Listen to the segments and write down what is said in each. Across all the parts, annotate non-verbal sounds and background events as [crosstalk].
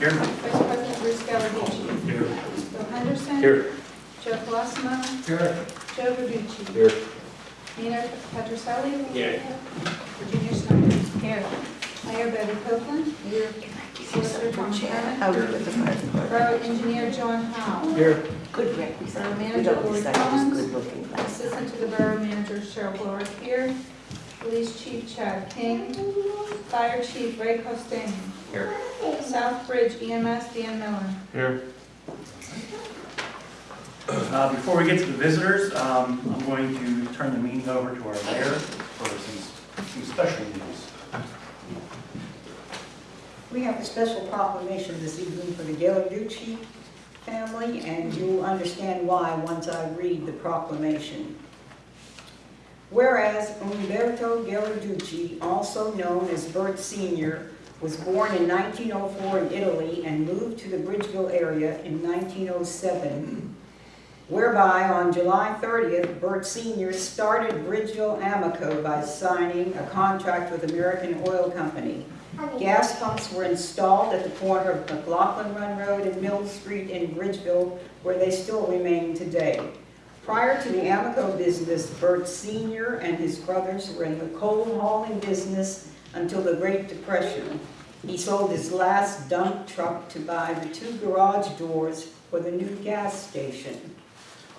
Here. Vice President Bruce Gallarducci. Here. Bill Henderson. Here. Jeff Colosimo. Here. Joe Verducci. Here. Nina Petroselli. Here. Virginia Snyder. Here. Mayor Betty Copeland. Here. Solicitor Tom Sherman. I was with the. Borough Engineer John Howe. Here. Good representative. Borough Manager Lori Collins. good looking. Assistant to the Borough Manager Cheryl Blower here. Police Chief Chad King. Fire Chief Ray Costain. Here. South Bridge EMS Dan Miller. Here. Uh, Before we get to the visitors, um, I'm going to turn the meeting over to our mayor for some, some special news. We have a special proclamation this evening for the Gallarducci family, and you'll understand why once I read the proclamation. Whereas Umberto Gallarducci, also known as Bert Sr., was born in 1904 in Italy and moved to the Bridgeville area in 1907, whereby on July 30th, Bert Sr. started Bridgeville Amoco by signing a contract with American Oil Company. Gas pumps were installed at the corner of McLaughlin Run Road and Mill Street in Bridgeville, where they still remain today. Prior to the Amoco business, Bert Sr. and his brothers were in the coal hauling business until the Great Depression. He sold his last dump truck to buy the two garage doors for the new gas station,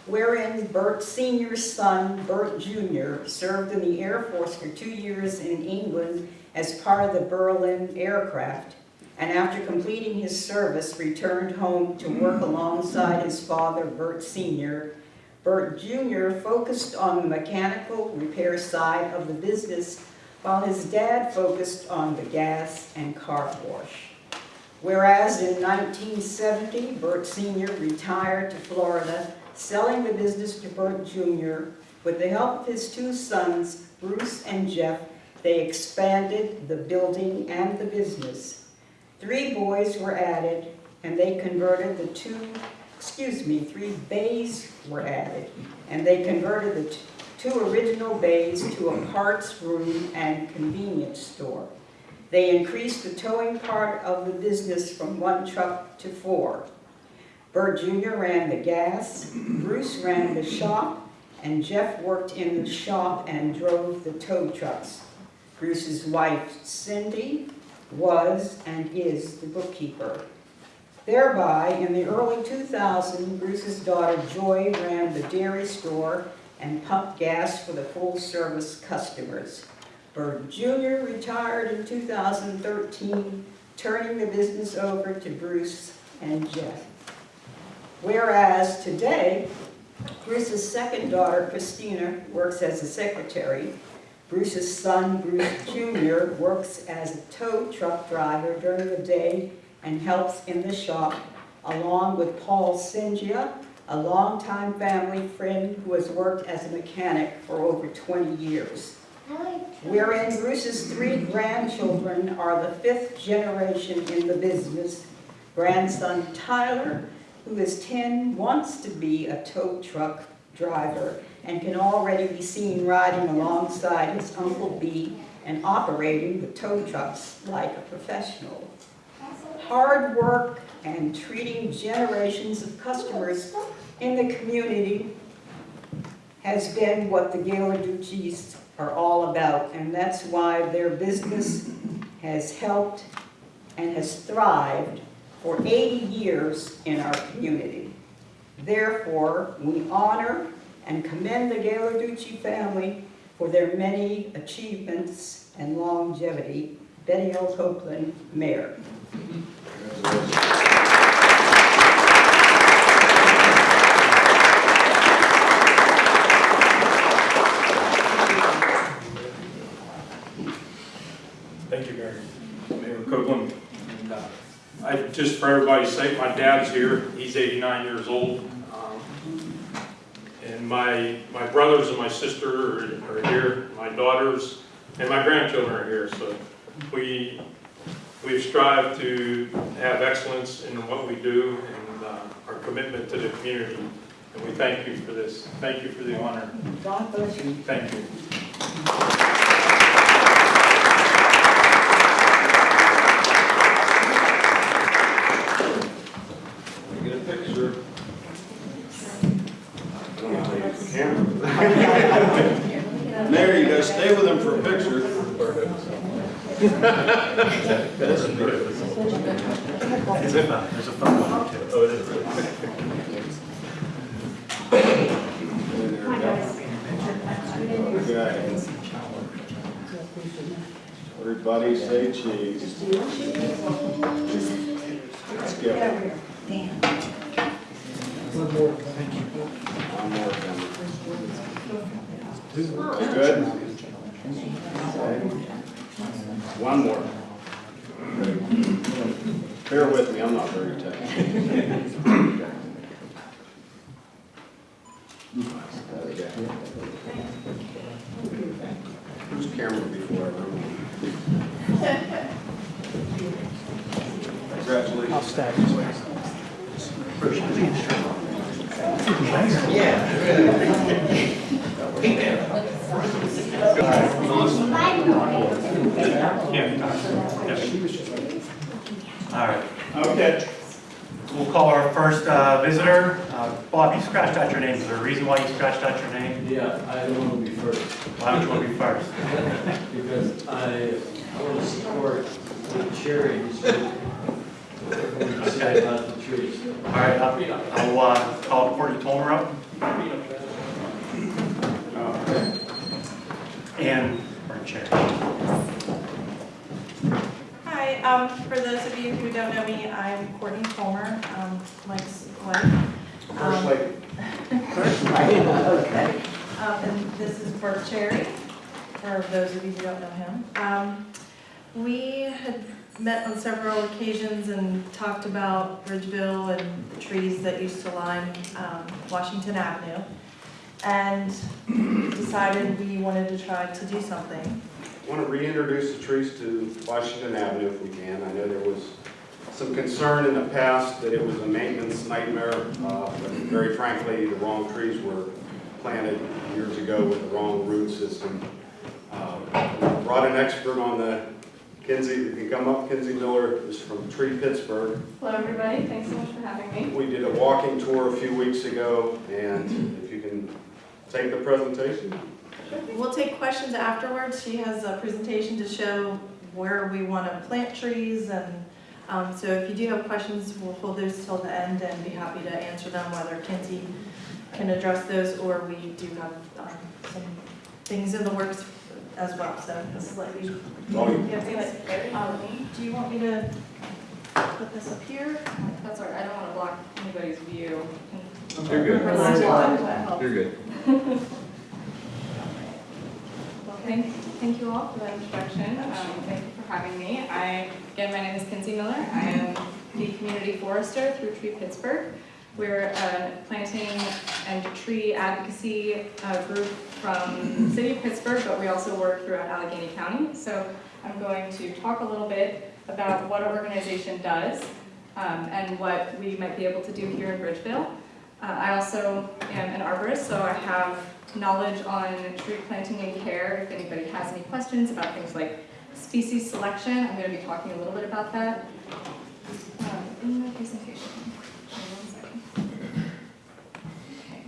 wherein Bert Sr.'s son, Bert Jr., served in the Air Force for two years in England as part of the Berlin Airlift, and after completing his service, returned home to work alongside his father, Bert Sr. Bert Jr. focused on the mechanical repair side of the business, while his dad focused on the gas and car wash. Whereas in 1970, Bert Sr. retired to Florida, selling the business to Bert Jr. With the help of his two sons, Bruce and Jeff, they expanded the building and the business. Three boys were added, and they converted the two, excuse me, three bays were added, and they converted the two original bays to a parts room and convenience store. They increased the towing part of the business from one truck to four. Bert Jr. ran the gas, Bruce ran the shop, and Jeff worked in the shop and drove the tow trucks. Bruce's wife Cindy was and is the bookkeeper. Thereby, in the early 2000s, Bruce's daughter Joy ran the dairy store and pumped gas for the full-service customers. Bert Jr. retired in 2013, turning the business over to Bruce and Jeff. Whereas today, Bruce's second daughter, Christina, works as a secretary. Bruce's son, Bruce Jr., works as a tow truck driver during the day and helps in the shop, along with Paul Singia, a longtime family friend who has worked as a mechanic for over 20 years. Wherein Bruce's three grandchildren are the fifth generation in the business. Grandson Tyler, who is 10, wants to be a tow truck driver and can already be seen riding alongside his Uncle B and operating the tow trucks like a professional. Hard work and treating generations of customers in the community has been what the Gallarducci's are all about, and that's why their business has helped and has thrived for 80 years in our community. Therefore, we honor and commend the Galarducci family for their many achievements and longevity. Betty L. Copeland, Mayor. Thank you, Mayor. Mayor Copeland. And, uh, I, just for everybody's sake, my dad's here. He's 89 years old. Um, And my, my brothers and my sister are, are here, my daughters, and my grandchildren are here. So we, we've strived to have excellence in what we do and uh, our commitment to the community. And we thank you for this. Thank you for the honor. God bless you. Thank you. there, you gotta stay with him for a picture. There's a phone, there's a phone one too. Oh, it is. Okay. Everybody say cheese. Let's go. One more coming. Good? Okay. One more. Bear with me, I'm not very technical. Okay. Who's camera before everyone? Congratulations. All right, Okay. we'll call our first uh, visitor. Uh, Bob, you scratched out your name. Is there a reason why you scratched out your name? Yeah, I don't want to be first, Why don't you want to be first? because I, I want to support what Sherry just said about the trees. All right, I'll uh, call Courtney Tolmer up and, or Chair. Hi, um, for those of you who don't know me, I'm Courtney Fulmer, um, Mike's wife. Um, Okay. [laughs] Um, and this is Bert Cherry, for those of you who don't know him. Um, we had met on several occasions and talked about Bridgeville and the trees that used to line, um, Washington Avenue. And decided we wanted to try to do something. I Want to reintroduce the trees to Washington Avenue if we can. I know there was some concern in the past that it was a maintenance nightmare, uh, but very frankly, the wrong trees were planted years ago with the wrong root system. Uh, Brought an expert on the, Kinsey, you can come up, Kinsey Miller is from Tree Pittsburgh. Hello, everybody, thanks so much for having me. We did a walking tour a few weeks ago, and if you can take the presentation. We'll take questions afterwards. She has a presentation to show where we want to plant trees and, um, so if you do have questions, we'll hold those till the end and be happy to answer them, whether Kinsey can address those or we do have, um, some things in the works as well, so this is like we. Oh, you- Yeah, good. Um, do you want me to put this up here? That's all right, I don't want to block anybody's view. You're good. You're good. thank, thank you all for that introduction. Um, Thank you for having me. I, again, my name is Kinsey Miller. I am the community forester through Tree Pittsburgh. We're a planting and tree advocacy uh, group from the city of Pittsburgh, but we also work throughout Allegheny County. So I'm going to talk a little bit about what our organization does um, and what we might be able to do here in Bridgeville. Uh, I also am an arborist, so I have knowledge on tree planting and care. If anybody has any questions about things like species selection, I'm going to be talking a little bit about that um, in my presentation. Hold on one second. Okay.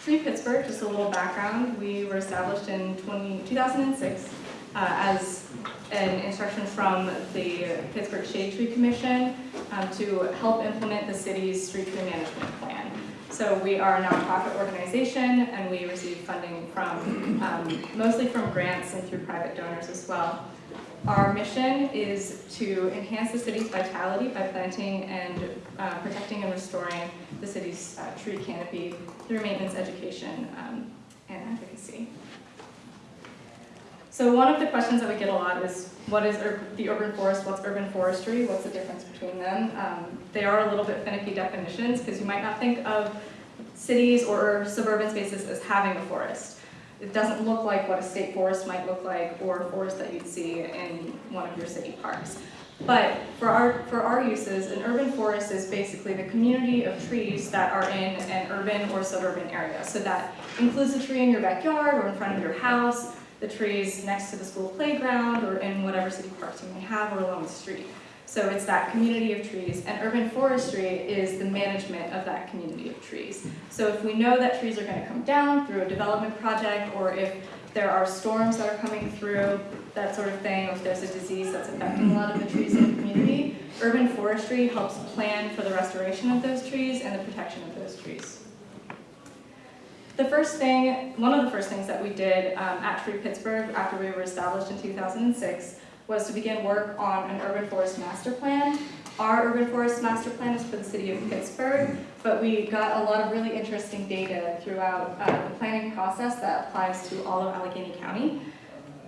So, Pittsburgh, just a little background, we were established in 20, 2006 uh, as an instruction from the Pittsburgh Shade Tree Commission um, to help implement the city's street tree management plan. So we are a nonprofit organization and we receive funding from, um, mostly from grants and through private donors as well. Our mission is to enhance the city's vitality by planting and uh, protecting and restoring the city's uh, tree canopy through maintenance, education, um, and advocacy. So one of the questions that we get a lot is, what is the urban forest, what's urban forestry, what's the difference between them? Um, They are a little bit finicky definitions, because you might not think of cities or suburban spaces as having a forest. It doesn't look like what a state forest might look like, or a forest that you'd see in one of your city parks. But for our, for our uses, an urban forest is basically the community of trees that are in an urban or suburban area. So that includes the tree in your backyard or in front of your house, the trees next to the school playground or in whatever city parks you may have or along the street. So it's that community of trees, and urban forestry is the management of that community of trees. So if we know that trees are gonna come down through a development project, or if there are storms that are coming through, that sort of thing, if there's a disease that's affecting a lot of the trees in the community, urban forestry helps plan for the restoration of those trees and the protection of those trees. The first thing, one of the first things that we did um, at Tree Pittsburgh after we were established in 2006 was to begin work on an urban forest master plan. Our urban forest master plan is for the city of Pittsburgh, but we got a lot of really interesting data throughout uh, the planning process that applies to all of Allegheny County.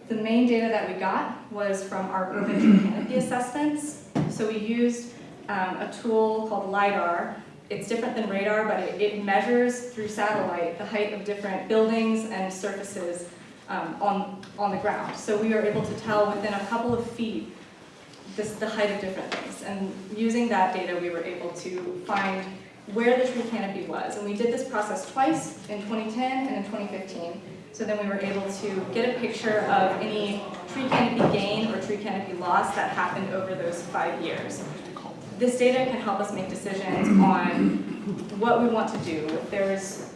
The main data that we got was from our urban canopy assessments. So we used um, a tool called LiDAR. It's different than radar, but it, it measures through satellite the height of different buildings and surfaces um, on, on the ground. So we were able to tell within a couple of feet this, the height of different things. And using that data, we were able to find where the tree canopy was. And we did this process twice, in 2010 and in 2015. So then we were able to get a picture of any tree canopy gain or tree canopy loss that happened over those five years. This data can help us make decisions on what we want to do. If there's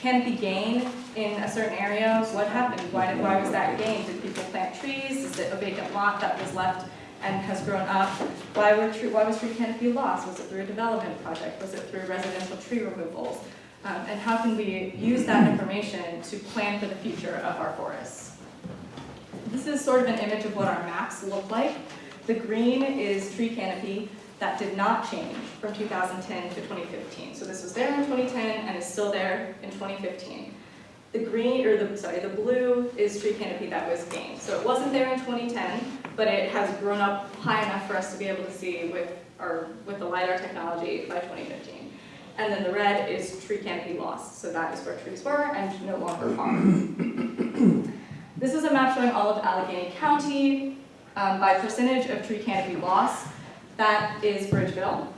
canopy gain in a certain area, what happened? Why, did, why was that gain? Did people plant trees? Is it a vacant lot that was left and has grown up? Why, were tree, why was tree canopy lost? Was it through a development project? Was it through residential tree removals? Um, and how can we use that information to plan for the future of our forests? This is sort of an image of what our maps look like. The green is tree canopy that did not change from 2010 to 2015. So this was there in 2010 and is still there in 2015. The green, or the, sorry, the blue is tree canopy that was gained. So it wasn't there in 2010, but it has grown up high enough for us to be able to see with, our, with the LiDAR technology by 2015. And then the red is tree canopy loss. So that is where trees were and no longer are. this is a map showing all of Allegheny County um, by percentage of tree canopy loss. That is Bridgeville.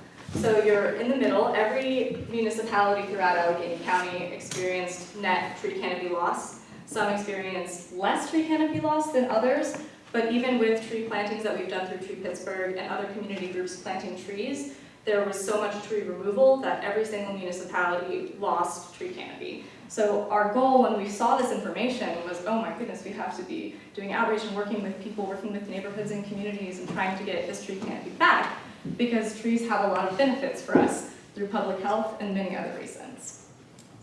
So you're in the middle. Every municipality throughout Allegheny County experienced net tree canopy loss. Some experienced less tree canopy loss than others, but even with tree plantings that we've done through Tree Pittsburgh and other community groups planting trees, there was so much tree removal that every single municipality lost tree canopy. So our goal when we saw this information was, oh my goodness, we have to be doing outreach and working with people, working with neighborhoods and communities and trying to get this tree canopy back because trees have a lot of benefits for us through public health and many other reasons.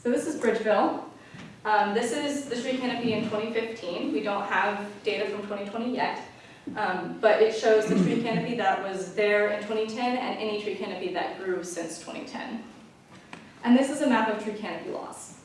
So this is Bridgeville. Um, this is the tree canopy in 2015. We don't have data from 2020 yet, um, but it shows the tree canopy that was there in 2010 and any tree canopy that grew since 2010. And this is a map of tree canopy loss.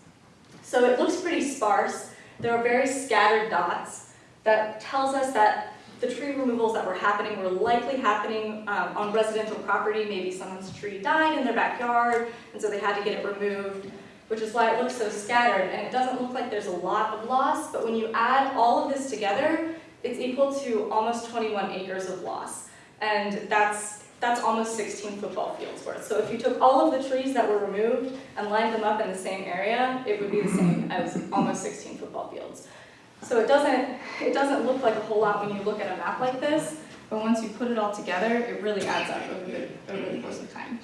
So it looks pretty sparse. There are very scattered dots that tells us that the tree removals that were happening were likely happening um, on residential property. Maybe someone's tree died in their backyard, and so they had to get it removed, which is why it looks so scattered. And it doesn't look like there's a lot of loss, but when you add all of this together, it's equal to almost 21 acres of loss. And that's that's almost 16 football fields worth. So if you took all of the trees that were removed and lined them up in the same area, it would be the same as almost 16 football fields. So it doesn't, it doesn't look like a whole lot when you look at a map like this, but once you put it all together, it really adds up over the, over the course of time.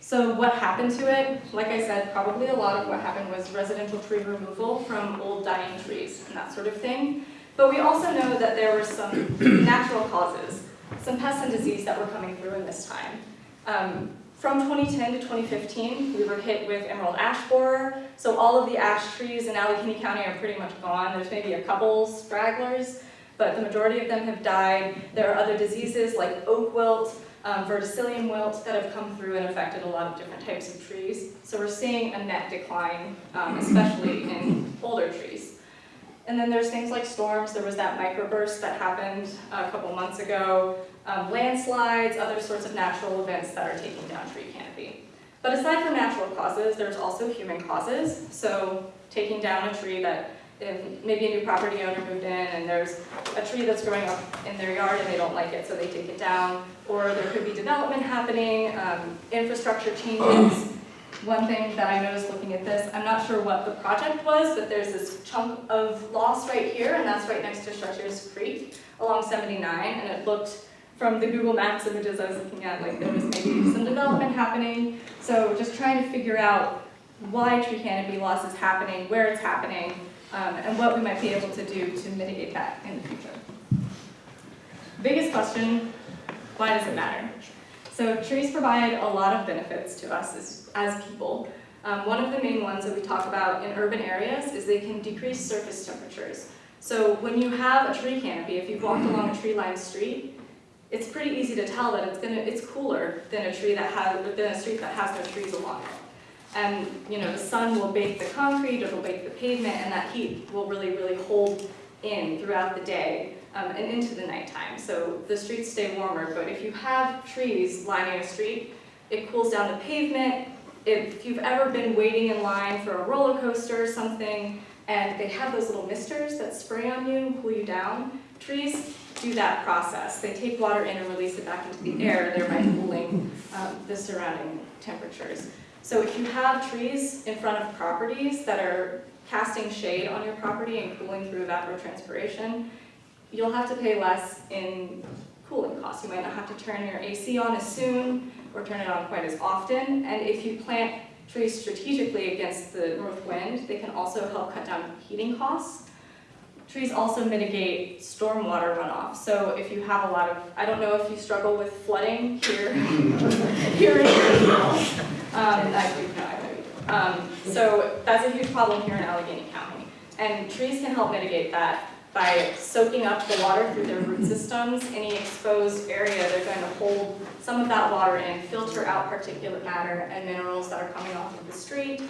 So what happened to it? Like I said, probably a lot of what happened was residential tree removal from old dying trees and that sort of thing. But we also know that there were some [coughs] natural causes some pests and disease that were coming through in this time. Um, from 2010 to 2015, we were hit with emerald ash borer. So all of the ash trees in Allegheny County are pretty much gone. There's maybe a couple stragglers, but the majority of them have died. There are other diseases like oak wilt, um, verticillium wilt that have come through and affected a lot of different types of trees. So we're seeing a net decline, um, especially in older trees. And then there's things like storms. There was that microburst that happened a couple months ago, um, landslides, other sorts of natural events that are taking down tree canopy. But aside from natural causes, there's also human causes. So taking down a tree that if maybe a new property owner moved in and there's a tree that's growing up in their yard and they don't like it, so they take it down. Or there could be development happening, um, infrastructure changes, [clears throat] one thing that I noticed looking at this, I'm not sure what the project was, but there's this chunk of loss right here, and that's right next to Stretchers Creek along 79, and it looked from the Google Maps images I was looking at, like there was maybe some development happening. So just trying to figure out why tree canopy loss is happening, where it's happening, um, and what we might be able to do to mitigate that in the future. Biggest question, why does it matter? So trees provide a lot of benefits to us as, as people. Um, one of the main ones that we talk about in urban areas is they can decrease surface temperatures. So when you have a tree canopy, if you've walked along a tree-lined street, it's pretty easy to tell that it's gonna, it's cooler than a tree that has, than a street that has no trees along it. And, you know, the sun will bake the concrete, it'll bake the pavement, and that heat will really, really hold in throughout the day um, and into the nighttime. So the streets stay warmer, but if you have trees lining a street, it cools down the pavement. If you've ever been waiting in line for a roller coaster or something, and they have those little misters that spray on you and cool you down, trees do that process. They take water in and release it back into the air, thereby cooling um, the surrounding temperatures. So if you have trees in front of properties that are casting shade on your property and cooling through evapotranspiration, you'll have to pay less in cooling costs. You might not have to turn your AC on as soon or turn it on quite as often. And if you plant trees strategically against the north wind, they can also help cut down heating costs. Trees also mitigate stormwater runoff. So if you have a lot of, I don't know if you struggle with flooding here, [laughs] here in Greenville. Um. Um, so that's a huge problem here in Allegheny County. And trees can help mitigate that by soaking up the water through their root systems. Any exposed area, they're going to hold some of that water in, filter out particulate matter and minerals that are coming off of the street,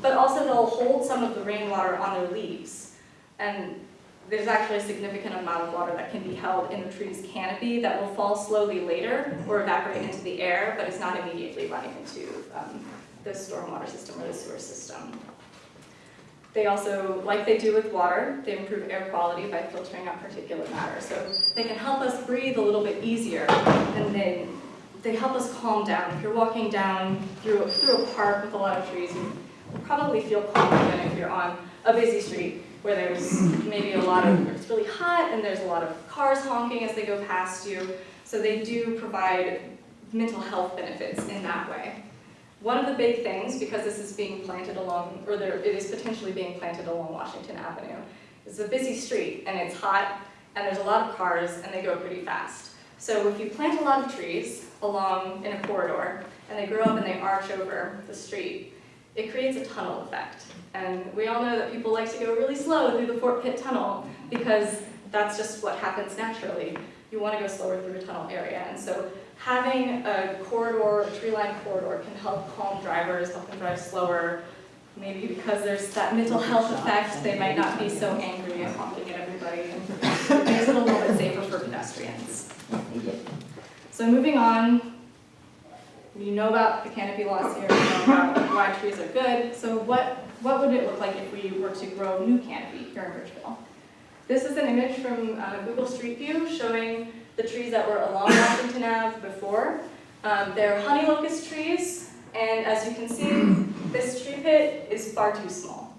but also they'll hold some of the rainwater on their leaves. And there's actually a significant amount of water that can be held in the tree's canopy that will fall slowly later or evaporate into the air, but is not immediately running into um, the stormwater system or the sewer system. They also, like they do with water, they improve air quality by filtering out particulate matter. So they can help us breathe a little bit easier and then they help us calm down. If you're walking down through, through a park with a lot of trees, you probably feel calmer than if you're on a busy street where there's maybe a lot of, it's really hot and there's a lot of cars honking as they go past you. So they do provide mental health benefits in that way. One of the big things, because this is being planted along, or there, it is potentially being planted along Washington Avenue, it's a busy street and it's hot and there's a lot of cars and they go pretty fast. So if you plant a lot of trees along in a corridor and they grow up and they arch over the street, it creates a tunnel effect. And we all know that people like to go really slow through the Fort Pitt Tunnel because that's just what happens naturally. You want to go slower through a tunnel area. And so having a corridor, a tree-lined corridor can help calm drivers, help them drive slower. Maybe because there's that mental health effect, they might not be so angry and honking at everybody. And it makes it a little bit safer for pedestrians. So moving on, you know about the canopy loss here, you know about why trees are good. So what, what would it look like if we were to grow new canopy here in Bridgeville? This is an image from uh, Google Street View showing the trees that were along Washington Ave before. Um, they're honey locust trees, and as you can see, this tree pit is far too small.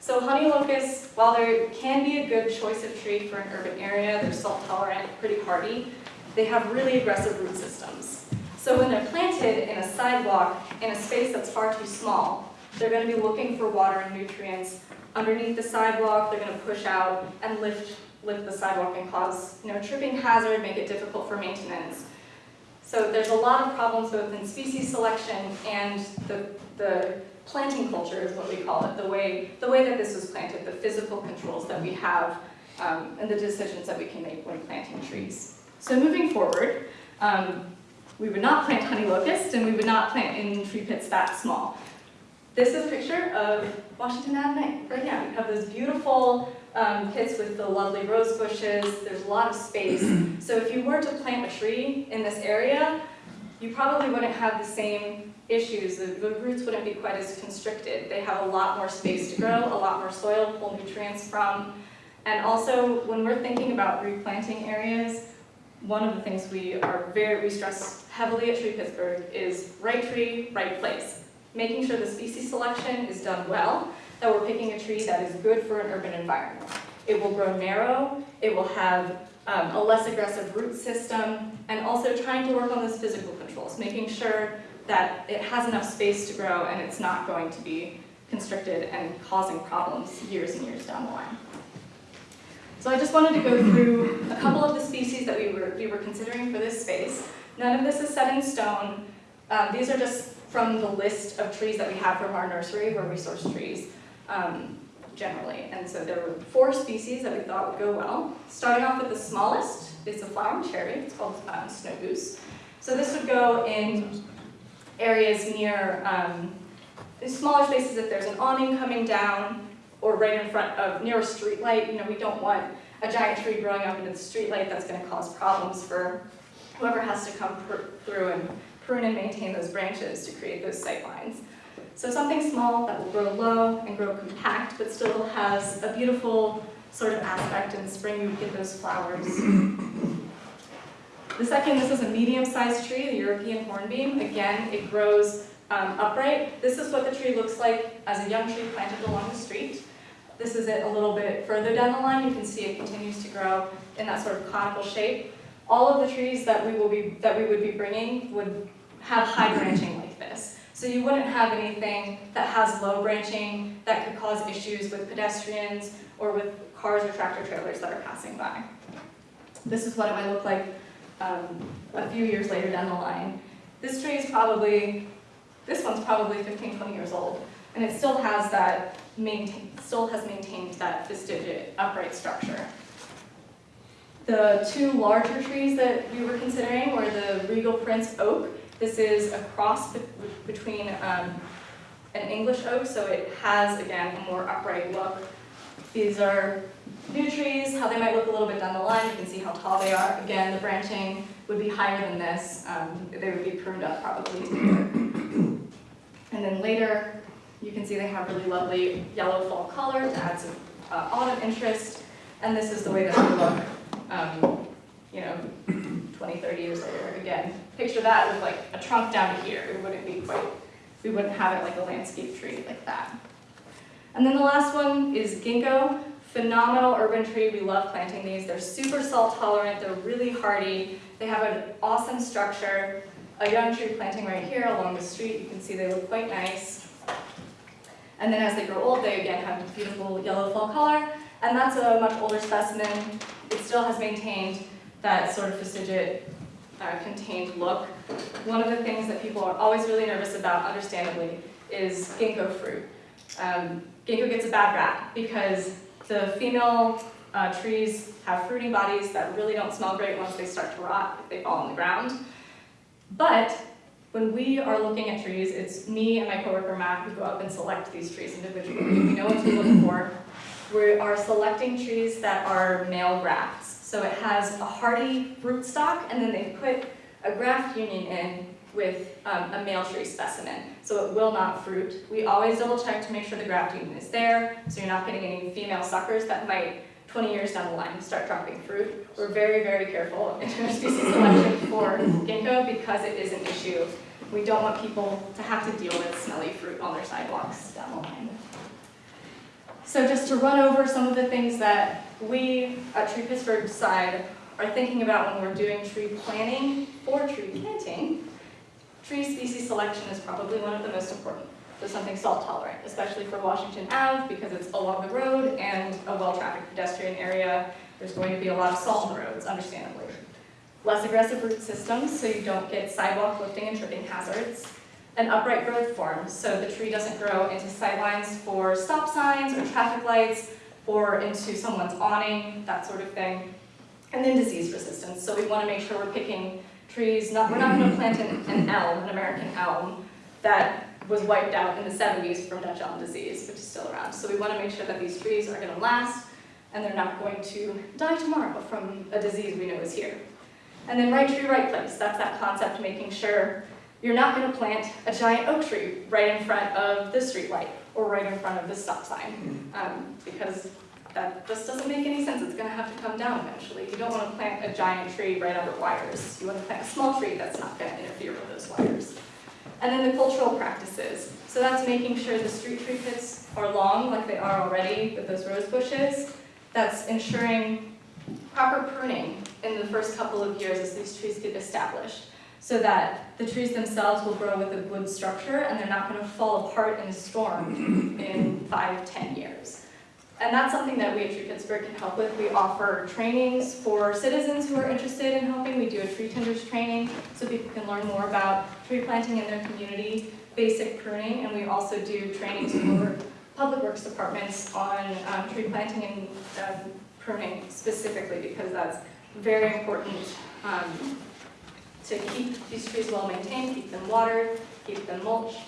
So honey locust, while they can be a good choice of tree for an urban area, they're salt tolerant, pretty hardy, they have really aggressive root systems. So when they're planted in a sidewalk in a space that's far too small, they're going to be looking for water and nutrients underneath the sidewalk, they're going to push out and lift, lift the sidewalk and cause you know, tripping hazard, make it difficult for maintenance. So there's a lot of problems both in species selection and the, the planting culture is what we call it, the way, the way that this was planted, the physical controls that we have um, and the decisions that we can make when planting trees. So moving forward, um, we would not plant honey locust and we would not plant in tree pits that small. This is a picture of Washington Avenue right now. You have those beautiful um, pits with the lovely rose bushes. There's a lot of space. [clears throat] So if you were to plant a tree in this area, you probably wouldn't have the same issues. The, the roots wouldn't be quite as constricted. They have a lot more space to grow, a lot more soil to pull nutrients from. And also, when we're thinking about replanting areas, one of the things we are very, we stress heavily at Tree Pittsburgh is right tree, right place. Making sure the species selection is done well, that we're picking a tree that is good for an urban environment. It will grow narrow, it will have um, a less aggressive root system, and also trying to work on those physical controls, making sure that it has enough space to grow and it's not going to be constricted and causing problems years and years down the line. So I just wanted to go through a couple of the species that we were, we were considering for this space. None of this is set in stone. Um, these are just from the list of trees that we have from our nursery where we source trees um, generally. And so there were four species that we thought would go well. Starting off with the smallest, it's a flowering cherry, it's called um, snow goose. So this would go in areas near, um, smaller spaces if there's an awning coming down or right in front of, near a street light. You know, we don't want a giant tree growing up into the street light that's gonna cause problems for whoever has to come through and prune and maintain those branches to create those sight lines. So something small that will grow low and grow compact, but still has a beautiful sort of aspect. In spring, you get those flowers. The second, this is a medium-sized tree, the European hornbeam. Again, it grows um, upright. This is what the tree looks like as a young tree planted along the street. This is it a little bit further down the line. You can see it continues to grow in that sort of conical shape. All of the trees that we will be that we would be bringing would have high branching like this. So you wouldn't have anything that has low branching that could cause issues with pedestrians or with cars or tractor trailers that are passing by. This is what it might look like um, a few years later down the line. This tree is probably, this one's probably 15, 20 years old, and it still has that maintain, still has maintained that fastigiate upright structure. The two larger trees that we were considering were the Regal Prince Oak. This is a cross be- between um, an English oak, so it has, again, a more upright look. These are new trees, how they might look a little bit down the line. You can see how tall they are. Again, the branching would be higher than this. Um, They would be pruned up probably. [coughs] And then later, you can see they have really lovely yellow fall color to add some uh, autumn interest. And this is the way that they look, um, you know, 20, 30 years later. Again, picture that with like a trunk down to here. It wouldn't be quite, we wouldn't have it like a landscape tree like that. And then the last one is ginkgo. Phenomenal urban tree. We love planting these. They're super salt tolerant. They're really hardy. They have an awesome structure. A young tree planting right here along the street. You can see they look quite nice. And then as they grow old, they again have beautiful yellow fall color. And that's a much older specimen. It still has maintained that sort of fastigiate uh, contained look. One of the things that people are always really nervous about, understandably, is ginkgo fruit. Um, ginkgo gets a bad rap because the female uh, trees have fruiting bodies that really don't smell great once they start to rot if they fall on the ground. But when we are looking at trees, it's me and my coworker Matt who go up and select these trees individually. We know what to look for. We are selecting trees that are male grafts. So it has a hardy rootstock, and then they put a graft union in with um, a male tree specimen, so it will not fruit. We always double check to make sure the graft union is there, so you're not getting any female suckers that might, 20 years down the line, start dropping fruit. We're very, very careful in our species selection for ginkgo because it is an issue. We don't want people to have to deal with smelly fruit on their sidewalks down the line. So just to run over some of the things that we at Tree Pittsburgh side are thinking about when we're doing tree planning or tree planting, tree species selection is probably one of the most important. So something salt tolerant, especially for Washington Ave because it's along the road and a well-trafficked pedestrian area. There's going to be a lot of salt on the roads, understandably. Less aggressive root systems so you don't get sidewalk lifting and tripping hazards and upright growth forms, so the tree doesn't grow into sightlines for stop signs or traffic lights, or into someone's awning, that sort of thing. And then disease resistance, so we want to make sure we're picking trees, not, we're not going to mm-hmm. plant an, an elm, an American elm, that was wiped out in the 70s from Dutch elm disease, which is still around. So we want to make sure that these trees are going to last, and they're not going to die tomorrow from a disease we know is here. And then right tree, right place, that's that concept, making sure you're not going to plant a giant oak tree right in front of the street light or right in front of the stop sign um, because that just doesn't make any sense. It's going to have to come down eventually. You don't want to plant a giant tree right under wires. You want to plant a small tree that's not going to interfere with those wires. And then the cultural practices. So that's making sure the street tree pits are long like they are already with those rose bushes. That's ensuring proper pruning in the first couple of years as these trees get established, so that the trees themselves will grow with a good structure and they're not gonna fall apart in a storm in five, ten years. And that's something that we at Tree Pittsburgh can help with. We offer trainings for citizens who are interested in helping. We do a tree tenders training so people can learn more about tree planting in their community, basic pruning, and we also do trainings for public works departments on um, tree planting and um, pruning specifically because that's very important um, to keep these trees well maintained, keep them watered, keep them mulched.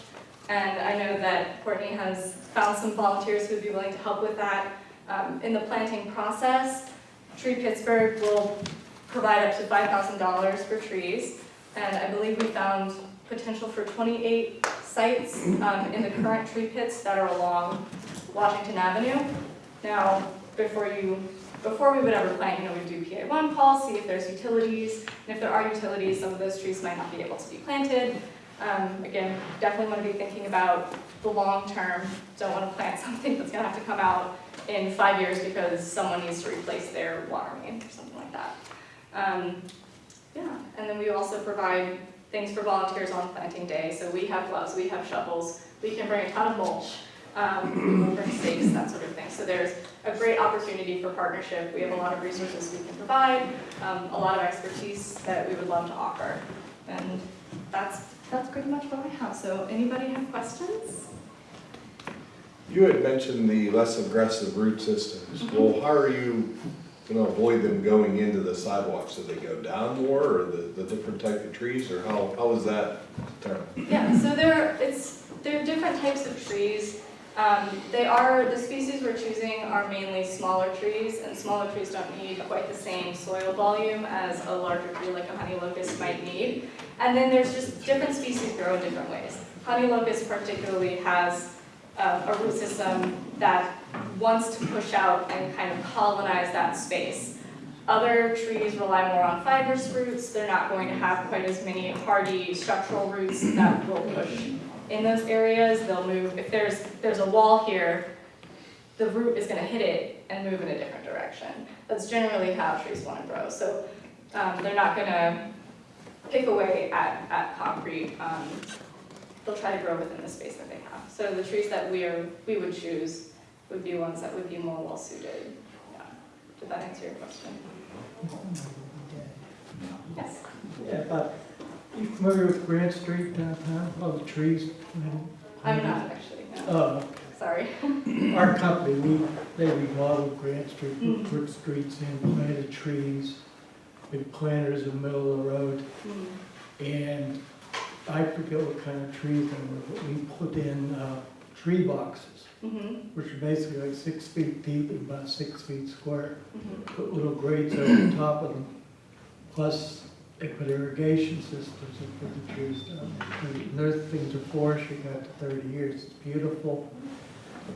And I know that Courtney has found some volunteers who would be willing to help with that. Um, In the planting process, Tree Pittsburgh will provide up to $5,000 for trees. And I believe we found potential for 28 sites um, in the current tree pits that are along Washington Avenue. Now, before you, before we would ever plant, you know, we do PA one calls, see if there's utilities. And if there are utilities, some of those trees might not be able to be planted. Um, Again, definitely want to be thinking about the long term. Don't want to plant [laughs] something that's going to have to come out in five years because someone needs to replace their water main or something like that. Um, Yeah, and then we also provide things for volunteers on planting day. So we have gloves, we have shovels, we can bring a ton of mulch, um, bring stakes, that sort of thing. So there's a great opportunity for partnership. We have a lot of resources we can provide, um, a lot of expertise that we would love to offer. And that's, that's pretty much what I have. So anybody have questions? You had mentioned the less aggressive root systems. Well, how are you gonna avoid them going into the sidewalks? Do they go down more, or the, the different type of trees, or how, how is that determined? Yeah, so there, it's, there are different types of trees. Um, they are, the species we're choosing are mainly smaller trees, and smaller trees don't need quite the same soil volume as a larger tree like a honey locust might need. And then there's just different species grow in different ways. Honey locust particularly has um, a root system that wants to push out and kind of colonize that space. Other trees rely more on fibrous roots. They're not going to have quite as many hardy structural roots that will push in those areas. They'll move, if there's, there's a wall here, the root is gonna hit it and move in a different direction. That's generally how trees wanna grow. So um, they're not gonna pick away at, at concrete. Um, They'll try to grow within the space that they have. So the trees that we are, we would choose would be ones that would be more well suited. Yeah. Did that answer your question? Yes. Yeah, but you familiar with Grant Street downtown, all the trees? I'm not actually, no. Uh, Sorry. [coughs] our company, we, they remodeled Grant Street, we put streets in, planted trees, big planters in the middle of the road, Mm. and I forget what kind of trees they were, but we put in, uh, tree boxes, Mhm, which are basically like six feet deep and about six feet square. mhm. put little grates over the top of them. Plus, put irrigation systems um, and put the trees down. And Their things are forestry, got to thirty years, it's beautiful.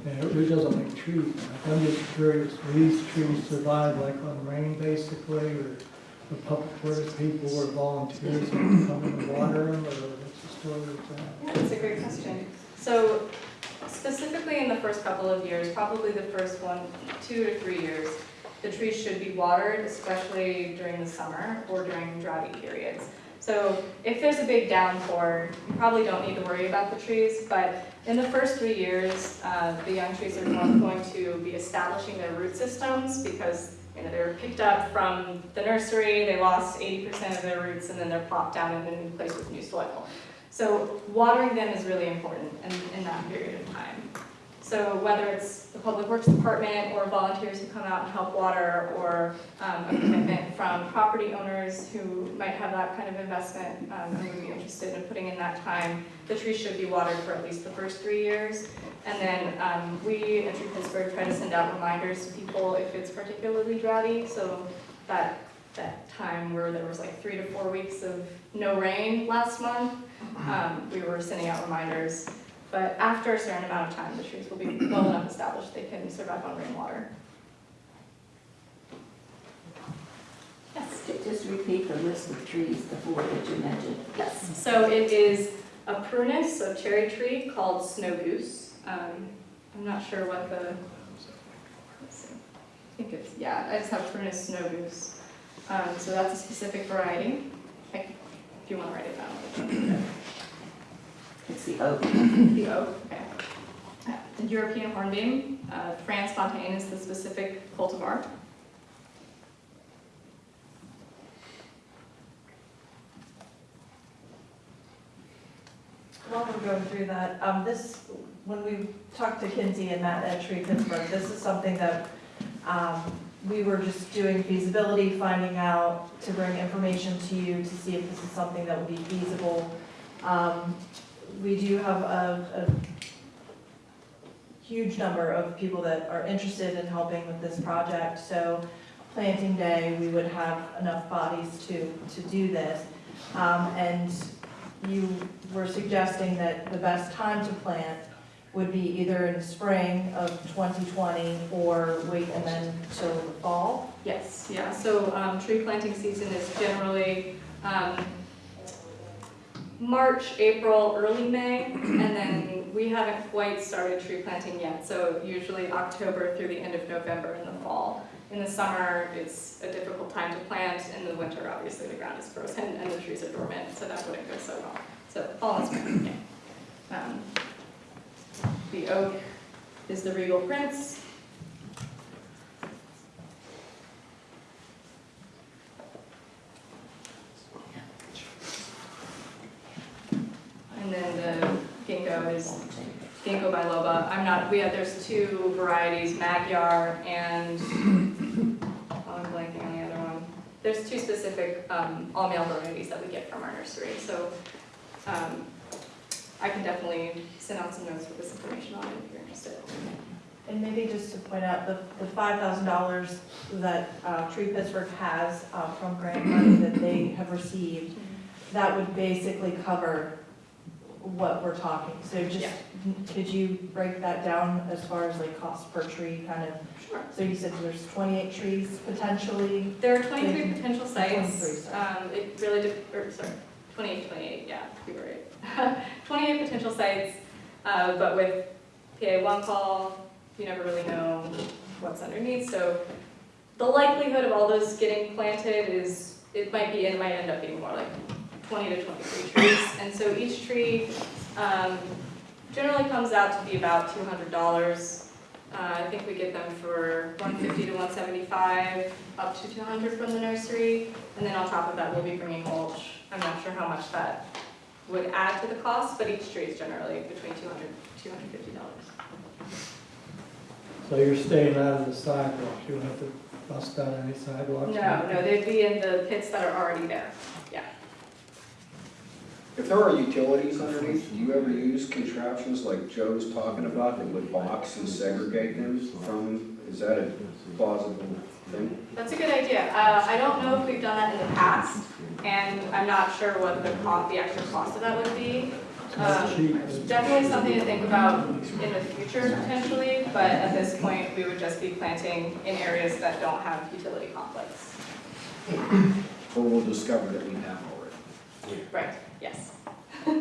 And it really doesn't like trees. I'm just curious, will these trees survive like on rain basically, or the public works people or volunteers that come and water them, or what's the story with that? Yeah, that's a great question. So specifically in the first couple of years, probably the first one, two to three years, the trees should be watered, especially during the summer or during droughty periods. So if there's a big downpour, you probably don't need to worry about the trees, but in the first three years, uh, the young trees are going to be establishing their root systems because you know, they were picked up from the nursery, they lost eighty percent of their roots, and then they're plopped down in a new place with new soil. So watering them is really important in, in that period of time. So whether it's the Public Works Department or volunteers who come out and help water, or um, a commitment from property owners who might have that kind of investment um, and would be interested in putting in that time, the trees should be watered for at least the first three years. And then um, we at Tree Pittsburgh try to send out reminders to people if it's particularly droughty, so that, that time where there was like three to four weeks of no rain last month, um, we were sending out reminders. But after a certain amount of time, the trees will be well enough established, they can survive on rainwater. Yes? Just repeat the list of trees, the four that you mentioned. Yes, so it is a prunus, a cherry tree called snow goose. Um, I'm not sure what the, let's see. I think it's, yeah, I just have Prunus snow goose. Um, so that's a specific variety. I- If you wanna write it down. It's the oak. [clears throat] The oak, okay. Uh, The European hornbeam, uh, Frans Fontaine is the specific cultivar. While we're going through that, um, this, when we talked to Kinsey and Matt at Tree Pittsburgh, this is something that, um, we were just doing feasibility, finding out to bring information to you to see if this is something that would be feasible. Um, we do have a, a huge number of people that are interested in helping with this project, so planting day, we would have enough bodies to, to do this. Um, and you were suggesting that the best time to plant would be either in spring of 2020 or wait and then till the fall? Yes, yeah, so, um, tree planting season is generally, um, March, April, early May, and then we haven't quite started tree planting yet, so usually October through the end of November in the fall. In the summer, it's a difficult time to plant, in the winter, obviously, the ground is frozen and the trees are dormant, so that wouldn't go so well. So fall and spring, yeah. Um, The oak is the regal prince, and then the ginkgo is Ginkgo biloba. I'm not, we have, there's two varieties, Magyar and, [coughs] oh, I'm blanking on the other one. There's two specific, um, all male varieties that we get from our nursery, so, um, I can definitely send out some notes with this information on it if you're interested. And maybe just to point out, the, the five thousand dollars that, uh, Tree Pittsburgh has, uh, from grant money that they have received, that would basically cover what we're talking. So just, Yeah. could you break that down as far as like cost per tree, kind of? Sure. So you said there's twenty-eight trees potentially, There are twenty-three Thank you. potential sites. sorry. Um, it really, de- or, sorry, 28, 28, yeah, you were right. [laughs] Twenty-eight potential sites, uh, but with PA one call, you never really know what's underneath, so the likelihood of all those getting planted is, it might be, it might end up being more like twenty to twenty-three trees. And so each tree, um, generally comes out to be about two hundred dollars. Uh, I think we get them for one fifty to one seventy-five, up to two hundred from the nursery. And then on top of that, we'll be bringing mulch. I'm not sure how much that would add to the cost, but each tree is generally between 200 $250. So you're staying out of the sidewalk, you don't have to bust down any sidewalks? No, no, they'd be in the pits that are already there. If there are utilities underneath, do you ever use contraptions like Joe's talking about that would box and segregate them from, is that a plausible thing? That's a good idea. Uh, I don't know if we've done that in the past, and I'm not sure what the cost, the actual cost of that would be. Um, Definitely something to think about in the future potentially, but at this point, we would just be planting in areas that don't have utility conflicts. Or we'll discover that we have already? Right, yes. [laughs]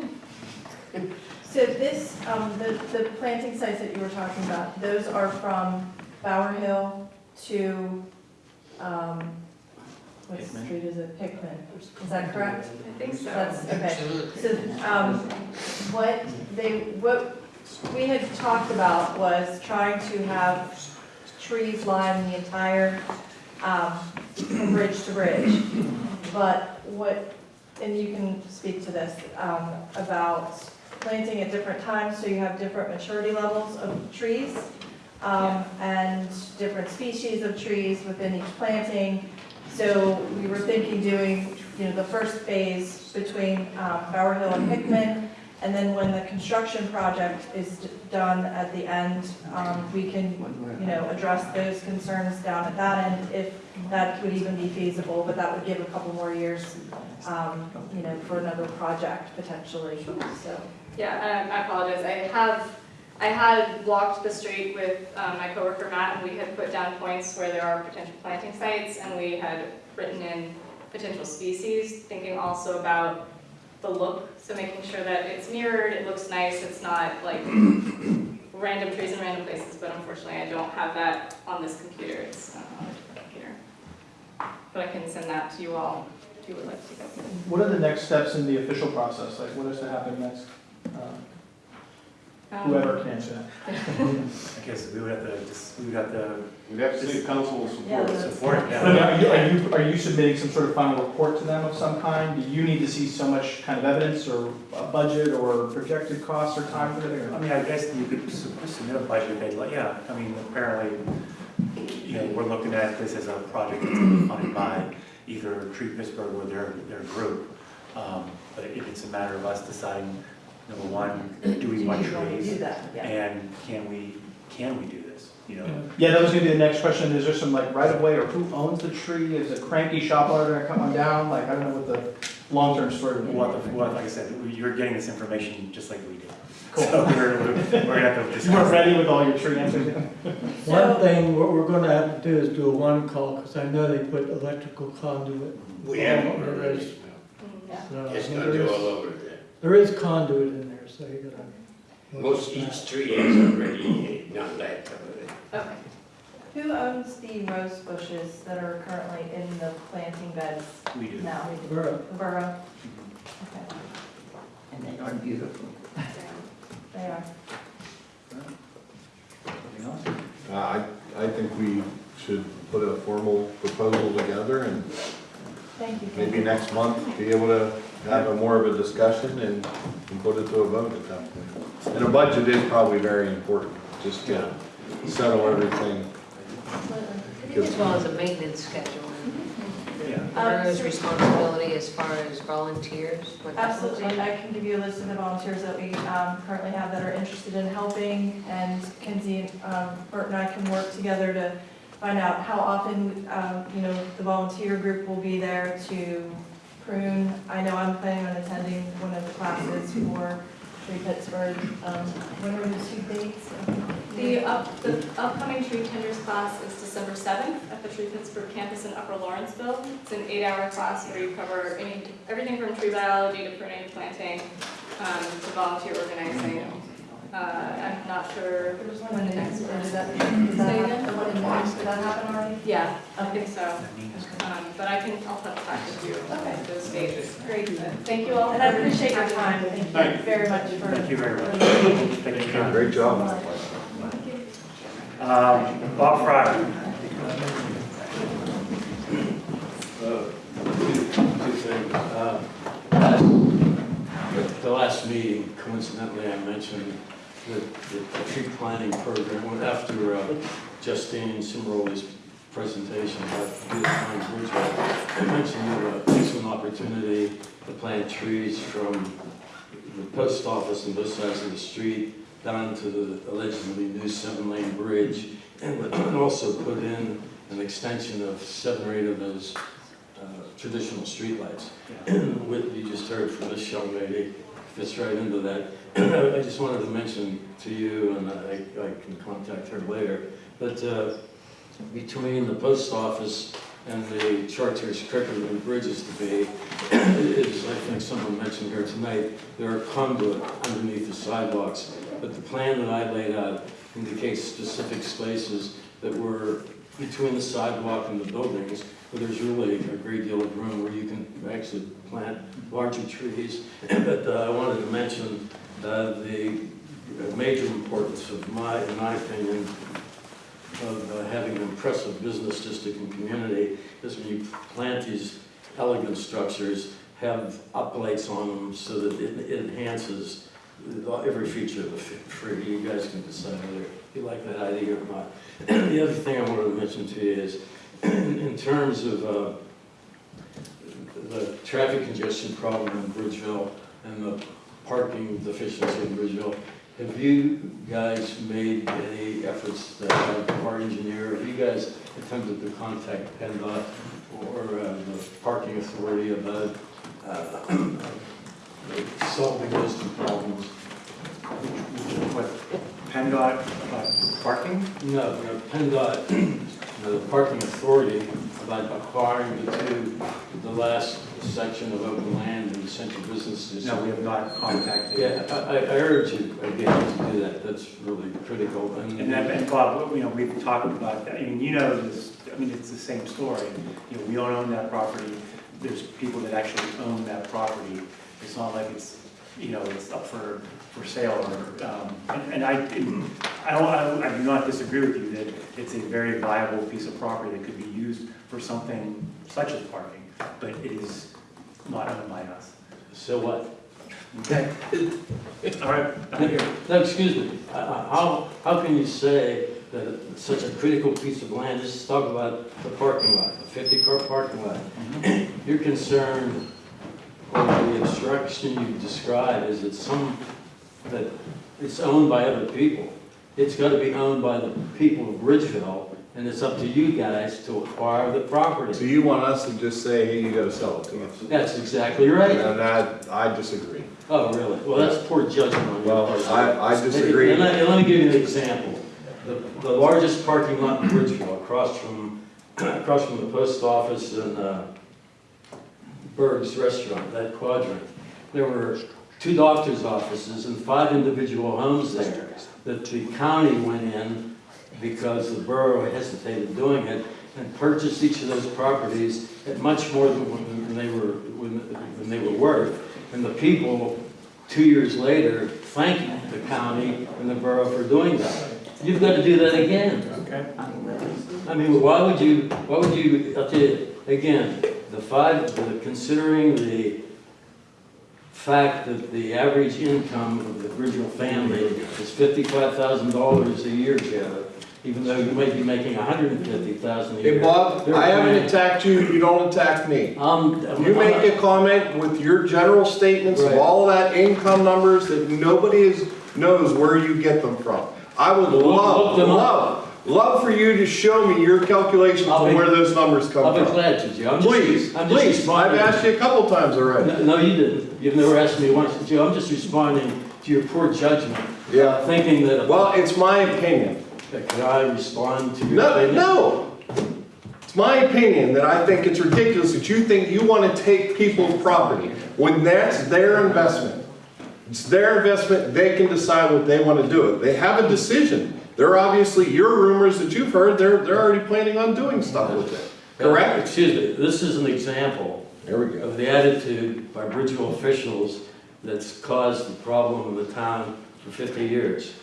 So this, um, the, the planting sites that you were talking about, those are from Bower Hill to, um, what Hickman. street is it? Hickman, is that correct? I think so. That's, okay. So, um, what they, what we had talked about was trying to have trees line the entire, um, from bridge to bridge. But what, and you can speak to this, um, about planting at different times, so you have different maturity levels of trees, um, and different species of trees within each planting. So we were thinking doing, you know, the first phase between, um, Bower Hill and Hickman, and then when the construction project is done at the end, um, we can, you know, address those concerns down at that end, if that would even be feasible, but that would give a couple more years, um, you know, for another project potentially, so. Yeah, um, I apologize. I have, I had walked the street with um, my coworker Matt, and we had put down points where there are potential planting sites, and we had written in potential species, thinking also about the look, so making sure that it's mirrored, it looks nice, it's not like [clears throat] random trees in random places, but unfortunately I don't have that on this computer, it's uh, on a different computer. But I can send that to you all if you would like to go. What are the next steps in the official process? Like, what is to happen next? Um, Whoever can answer that. I guess we would have to, just, we would have to We'd have to see council support. support it, But I mean, are you, are you, are you submitting some sort of final report to them of some kind? Do you need to see so much kind of evidence or a budget or projected costs or time for it? I or- mean, I guess you could su- submit a budget, they'd like, yeah, I mean, apparently, you know, we're looking at this as a project that's funded by either Tree Pittsburgh or their, their group. Um, But if it's a matter of us deciding, number one, [clears throat] do we want Do trees? that, yeah. And can we, can we do this, you know? Yeah, that was gonna be the next question. Is there some like right of way or who owns the tree? Is a cranky shop owner gonna cut one down? Like, I don't know what the long-term story would be. What, the- what, like I said, you're getting this information just like we do. Cool. So we're, we're gonna have to [laughs] discuss. You weren't ready with all your tree answers? [laughs] One thing, what we're gonna have to do is do a one call, because I know they put electrical conduit. We have all one already. this. So, It's gonna do all over it there. There is conduit in there, so you gotta. Most each tree has already done that. Okay. Who owns the rose bushes that are currently in the planting beds We do. now? Borough. The borough? Okay, And they are beautiful. they are. Anything else? Uh, I, I think we should put a formal proposal together and Thank you. maybe next month be able to have a more of a discussion and, and put it to a vote at that point. And a budget is probably very important, just to settle everything. As well as a maintenance schedule. Yeah. and responsibility as far as volunteers, what that looks Absolutely, like. I can give you a list of the volunteers that we um, currently have that are interested in helping, and Kinsey, um, Bert and I can work together to find out how often, um, you know, the volunteer group will be there to prune. I know I'm planning on attending one of the classes for Tree Pittsburgh. Um, When are the two dates? The up, the upcoming tree tenders class is December seventh at the Tree Pittsburgh campus in Upper Lawrenceville. It's an eight-hour class where you cover any, everything from tree biology to pruning, planting, um, to volunteer organizing. Uh, I'm not sure There's one the next one that, is. did that happen? again? The one in March, did that happen already? Yeah, I think so. Um, but I can, I'll touch back with you Okay. those dates. Great, thank you all. And I appreciate your time, thank you very much for. Thank you very much. for- Thank you. Great job. Um, Bob Fryer. Uh, Two two things. Uh, last- The last meeting, coincidentally, I mentioned that the tree planting program, Well, after uh, Justine Cimaroli's presentation about beautifying Bridgeville. I mentioned you uh, excellent opportunity to plant trees from the post office on both sides of the street down to the allegedly new seven-lane bridge, and also put in an extension of seven or eight of those uh, traditional streetlights. What you just heard from this young lady fits right into that. [clears throat] I just wanted to mention to you, and I, I can contact her later, but uh, between the post office and the Chartiers Cricket and Bridges to be, is, I think someone mentioned here tonight, there are conduit underneath the sidewalks, but the plan that I laid out indicates specific spaces that were between the sidewalk and the buildings, where there's really a great deal of room where you can actually plant larger trees. But uh, I wanted to mention uh, the major importance of my, in my opinion, of uh, having an impressive business district and community is when you plant these elegant structures, have uplights on them so that it it enhances every feature of the free. You guys can decide whether you like that idea or not. The other thing I wanted to mention to you is, in [clears throat] in terms of uh, the traffic congestion problem in Bridgeville and the parking deficiency in Bridgeville, have you guys made any efforts to have our engineer, have you guys attempted to contact PennDOT or uh, the parking authority about uh, solving those two problems? What, PennDOT uh, parking? No, no, PennDOT, the parking authority, about acquiring the two, the last section of open land in the central business district. No, we have not contacted. Yeah, I, I I urge you again to do that, that's really critical, and. And then, and Bob, you know, we've talked about that, I mean, you know this, I mean, it's the same story. You know, we don't own that property, there's people that actually own that property. It's not like it's, you know, it's up for, for sale or, um, and and I, I don't, I I do not disagree with you that it's a very viable piece of property that could be used for something such as parking, but it is not owned by us. So what? Okay. All right, I'm here. No, excuse me, Uh, uh, how, how can you say that such a critical piece of land, let's talk about the parking lot, the fifty-car parking lot. You're concerned, or the obstruction you describe is that some, that it's owned by other people. It's gotta be owned by the people of Bridgeville, and it's up to you guys to acquire the property. So you want us to just say, hey, you gotta sell it to us? That's exactly right. And I, I disagree. Oh, really? Well, that's poor judgment on your Well, part. I, I disagree. And let, and let me give you an example. The, the largest parking lot in Bridgeville, across from, across from the post office and, uh, Berg's Restaurant, that quadrant, there were two doctor's offices and five individual homes there that the county went in because the borough hesitated doing it and purchased each of those properties at much more than when they were, when, when they were worth. And the people, two years later, thanked the county and the borough for doing that. You've got to do that again. Okay. I mean, why would you, why would you, I'll tell you, again, the five, the- considering the fact that the average income of the original family is fifty-five thousand dollars a year, Joe, even though you may be making a hundred and fifty thousand a year. Hey, Bob, they're I haven't attacked you, you don't attack me. Um, You make a comment with your general statements of Right. all that income numbers that nobody is, knows where you get them from. I would Look- love, look them up. love, love for you to show me your calculations I'll of be- where those numbers come from. I'll be from. glad to, Joe. I'm just- Please, I'm just please, I've responding. asked you a couple times already. No, no, you didn't. You've never asked me once. Joe, I'm just responding to your poor judgment. Yeah. uh, Thinking that, Well, it's my opinion. Can I respond to your No, opinion? no. It's my opinion that I think it's ridiculous that you think you want to take people's property when that's their investment. It's their investment, they can decide what they want to do it. They have a decision. They're obviously, your rumors that you've heard, they're, they're already planning on doing stuff with it. Correct? Excuse me, this is an example There we go. of the attitude by Bridgeville officials that's caused the problem of the town for 50 years.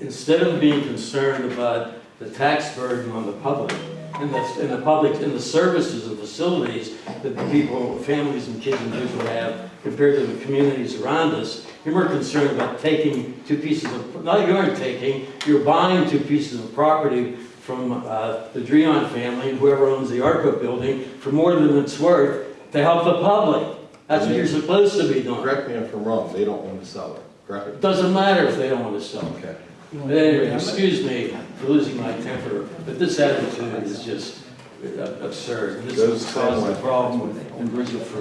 Instead of being concerned about the tax burden on the public, and the, and the public, and the services and facilities that the people, families and kids in Bridgeville have compared to the communities around us, you're more concerned about taking two pieces of, not you aren't taking, you're buying two pieces of property from uh, the Dreon family, and whoever owns the ARCO building, for more than it's worth, to help the public. That's what you're supposed to be doing. Correct me if I'm wrong, they don't want to sell it, correct? It doesn't matter if they don't want to sell. Okay. But anyway, excuse me for losing my temper, but this attitude is just uh, absurd. And this Goes has the caused same a problem in Bridgeville for,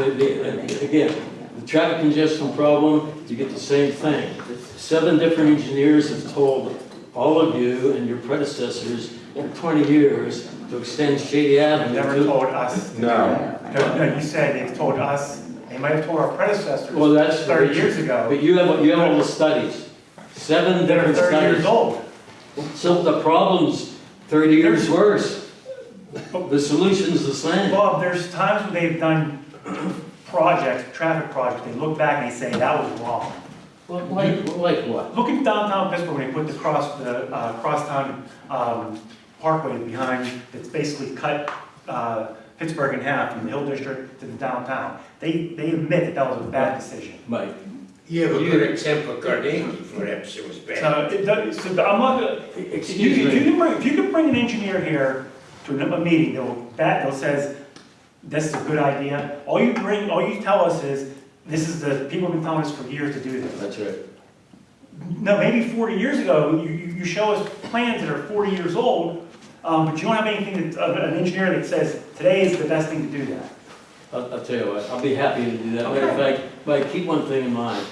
the- the- again, the traffic congestion problem, you get the same thing. Seven different engineers have told all of you and your predecessors for 20 years to extend Shady Avenue. never to- told us. No. No, no, you said they've told us, they might have told our predecessors Well, that's. thirty years ago, But you have, you have all the studies. Seven that are different thirty years studies. old. So the problem's thirty years worse. The solution's the same. Bob, there's times when they've done projects, traffic projects, they look back and they say, that was wrong. Well, Like, like what? Look at downtown Pittsburgh, when they put the cross, the, uh, crosstown, um, parkway behind, it's basically cut, uh, Pittsburgh in half from the Hill District to the downtown. They, they admit that that was a bad decision. Mike, You have a good example, Carnegie, perhaps it was bad. So, it does, so I'm not, gonna- if you, excuse if you me. can bring, if you can bring an engineer here to a, a meeting, they'll, that, they'll says, this is a good idea, all you bring, all you tell us is, this is the, people have been telling us for years to do this. That's right. No, maybe forty years ago, you, you, you show us plans that are forty years old, um, but you don't have anything that, of an engineer that says, today is the best thing to do that. I'll, I'll tell you what, I'll be happy to do that. Matter of fact, Mike, keep one thing in mind.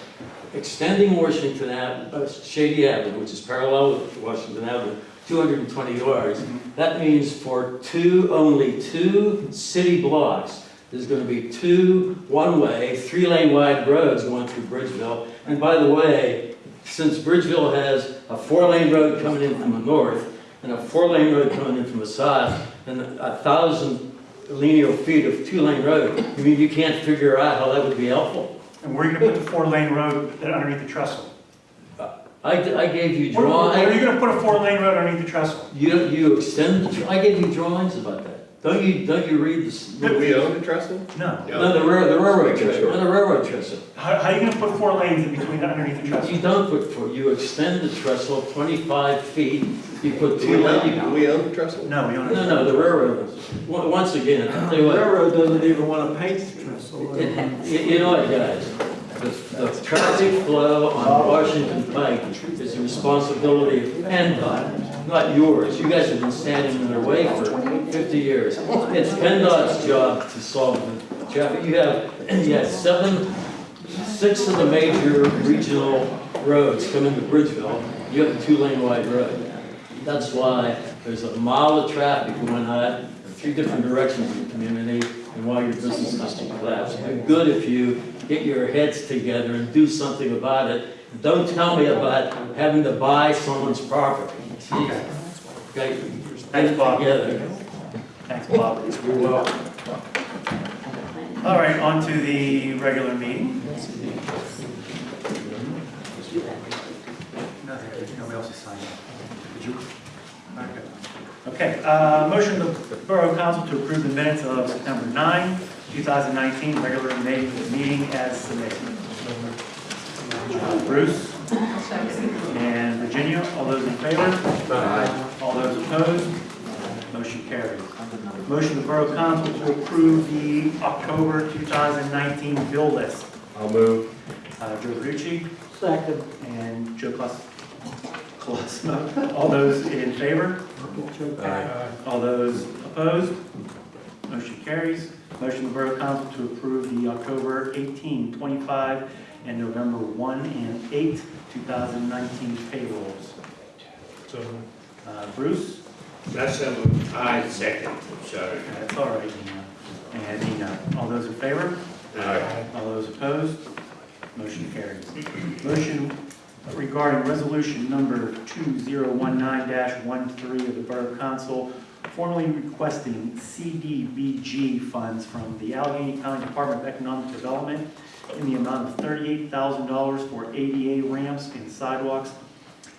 Extending Washington Ave, uh, Shady Avenue, which is parallel with Washington Avenue, two hundred and twenty yards, that means for two, only two city blocks, there's gonna be two one-way, three-lane wide roads going through Bridgeville. And by the way, since Bridgeville has a four-lane road coming in from the north and a four-lane road coming in from the south, and a thousand linear feet of two-lane road, you mean you can't figure out how that would be helpful? And where are you gonna put the four-lane road underneath the trestle? Uh, I, I gave you Where, draw, where are you gonna put a four-lane road underneath the trestle? you, you extend, the I gave you drawings about that. Don't you, don't you read this? Do we own the trestle? No. No, the railroad, the railroad Making trestle, sure. the railroad trestle. How, how are you gonna put four lanes in between underneath the trestle? You don't put, four- you extend the trestle twenty-five feet, you put Do two we lanes. own, do we own the trestle? No, we don't. No, no, the railroad, On- once again, I'll tell you what, Railroad doesn't even want to paint the trestle. Uh, you you know what, guys? The, the traffic flow on Washington Pike is the responsibility of PennDOT, not yours. You guys have been standing in their way for fifty years. It's PennDOT's job to solve the traffic. You have, [clears throat] you have seven, six of the major regional roads come into Bridgeville. You have a two-lane wide road. That's why there's a mile of traffic going on in three different directions in the community and why your business district collapsed. It'd be good if you get your heads together and do something about it. Don't tell me about having to buy someone's property. Jeez. Okay, Thanks, Bob. Together. Thanks, Bob. You're welcome. All right, on to the regular meeting. No, nobody else signed up. Did you? Okay, uh, motion of the Borough Council to approve the minutes of September 9, 2019, regular meeting as submitted. Bruce and Virginia, all those in favor? Aye. All those opposed? Motion carries. Motion of the Borough Council to approve the October 2019 bill list. I'll move. Uh, Joe Verducci Second. and Joe Cos- Colosimo. All those in favor? Aye. All those opposed? Motion carries. Motion of the Borough Council to approve the October 18, 25, and November 1 and 8, 2019 payrolls. So, Uh, Bruce? that's, um, I second, sorry. That's all right, Nina. And Nina, all those in favor? Aye. All those opposed? Motion carries. Motion regarding resolution number 2019-13 of the Borough Council formally requesting CDBG funds from the Allegheny County Department of Economic Development in the amount of $38,000 for ADA ramps and sidewalks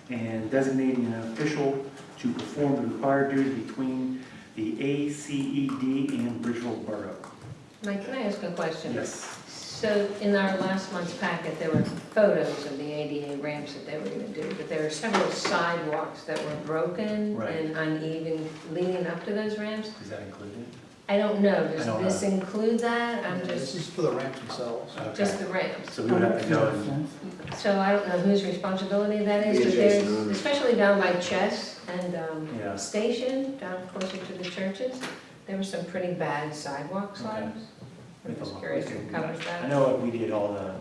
and designating an official to perform the required duties between the ACED and Bridgeville Borough. Mike, can I ask a question? Yes. So in our last month's packet, there were photos of the ADA ramps that they were gonna do, but there are several sidewalks that were broken Right. and uneven leading up to those ramps. Is that included? I don't know, does I don't this know. include that? I'm This just, is for the ramps themselves. just the ramps. So we would have to go and, So I don't know whose responsibility that is, Be but adjacent there's, especially down by Chess and, um, Yeah. Station, down closer to the churches, there were some pretty bad sidewalk Okay. slabs. I'm just curious who covers I that. know we did all the,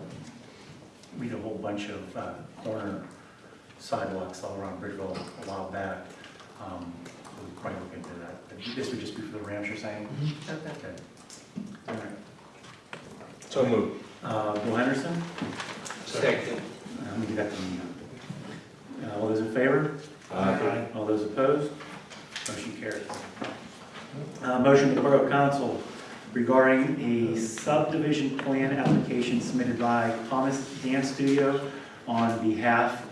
we did a whole bunch of uh, corner sidewalks all around Bridgeville a while back. Um, We'll probably look into that. But This would just be for the ramps, you're saying? Okay. Okay. All right. So move. Uh, Bill Henderson? Second. Uh, Let me get that to Nina. Uh, All those in favor? Aye. All those opposed? Motion carries. Uh, Motion to the Borough Council regarding a subdivision plan application submitted by Thomas Dance Studio on behalf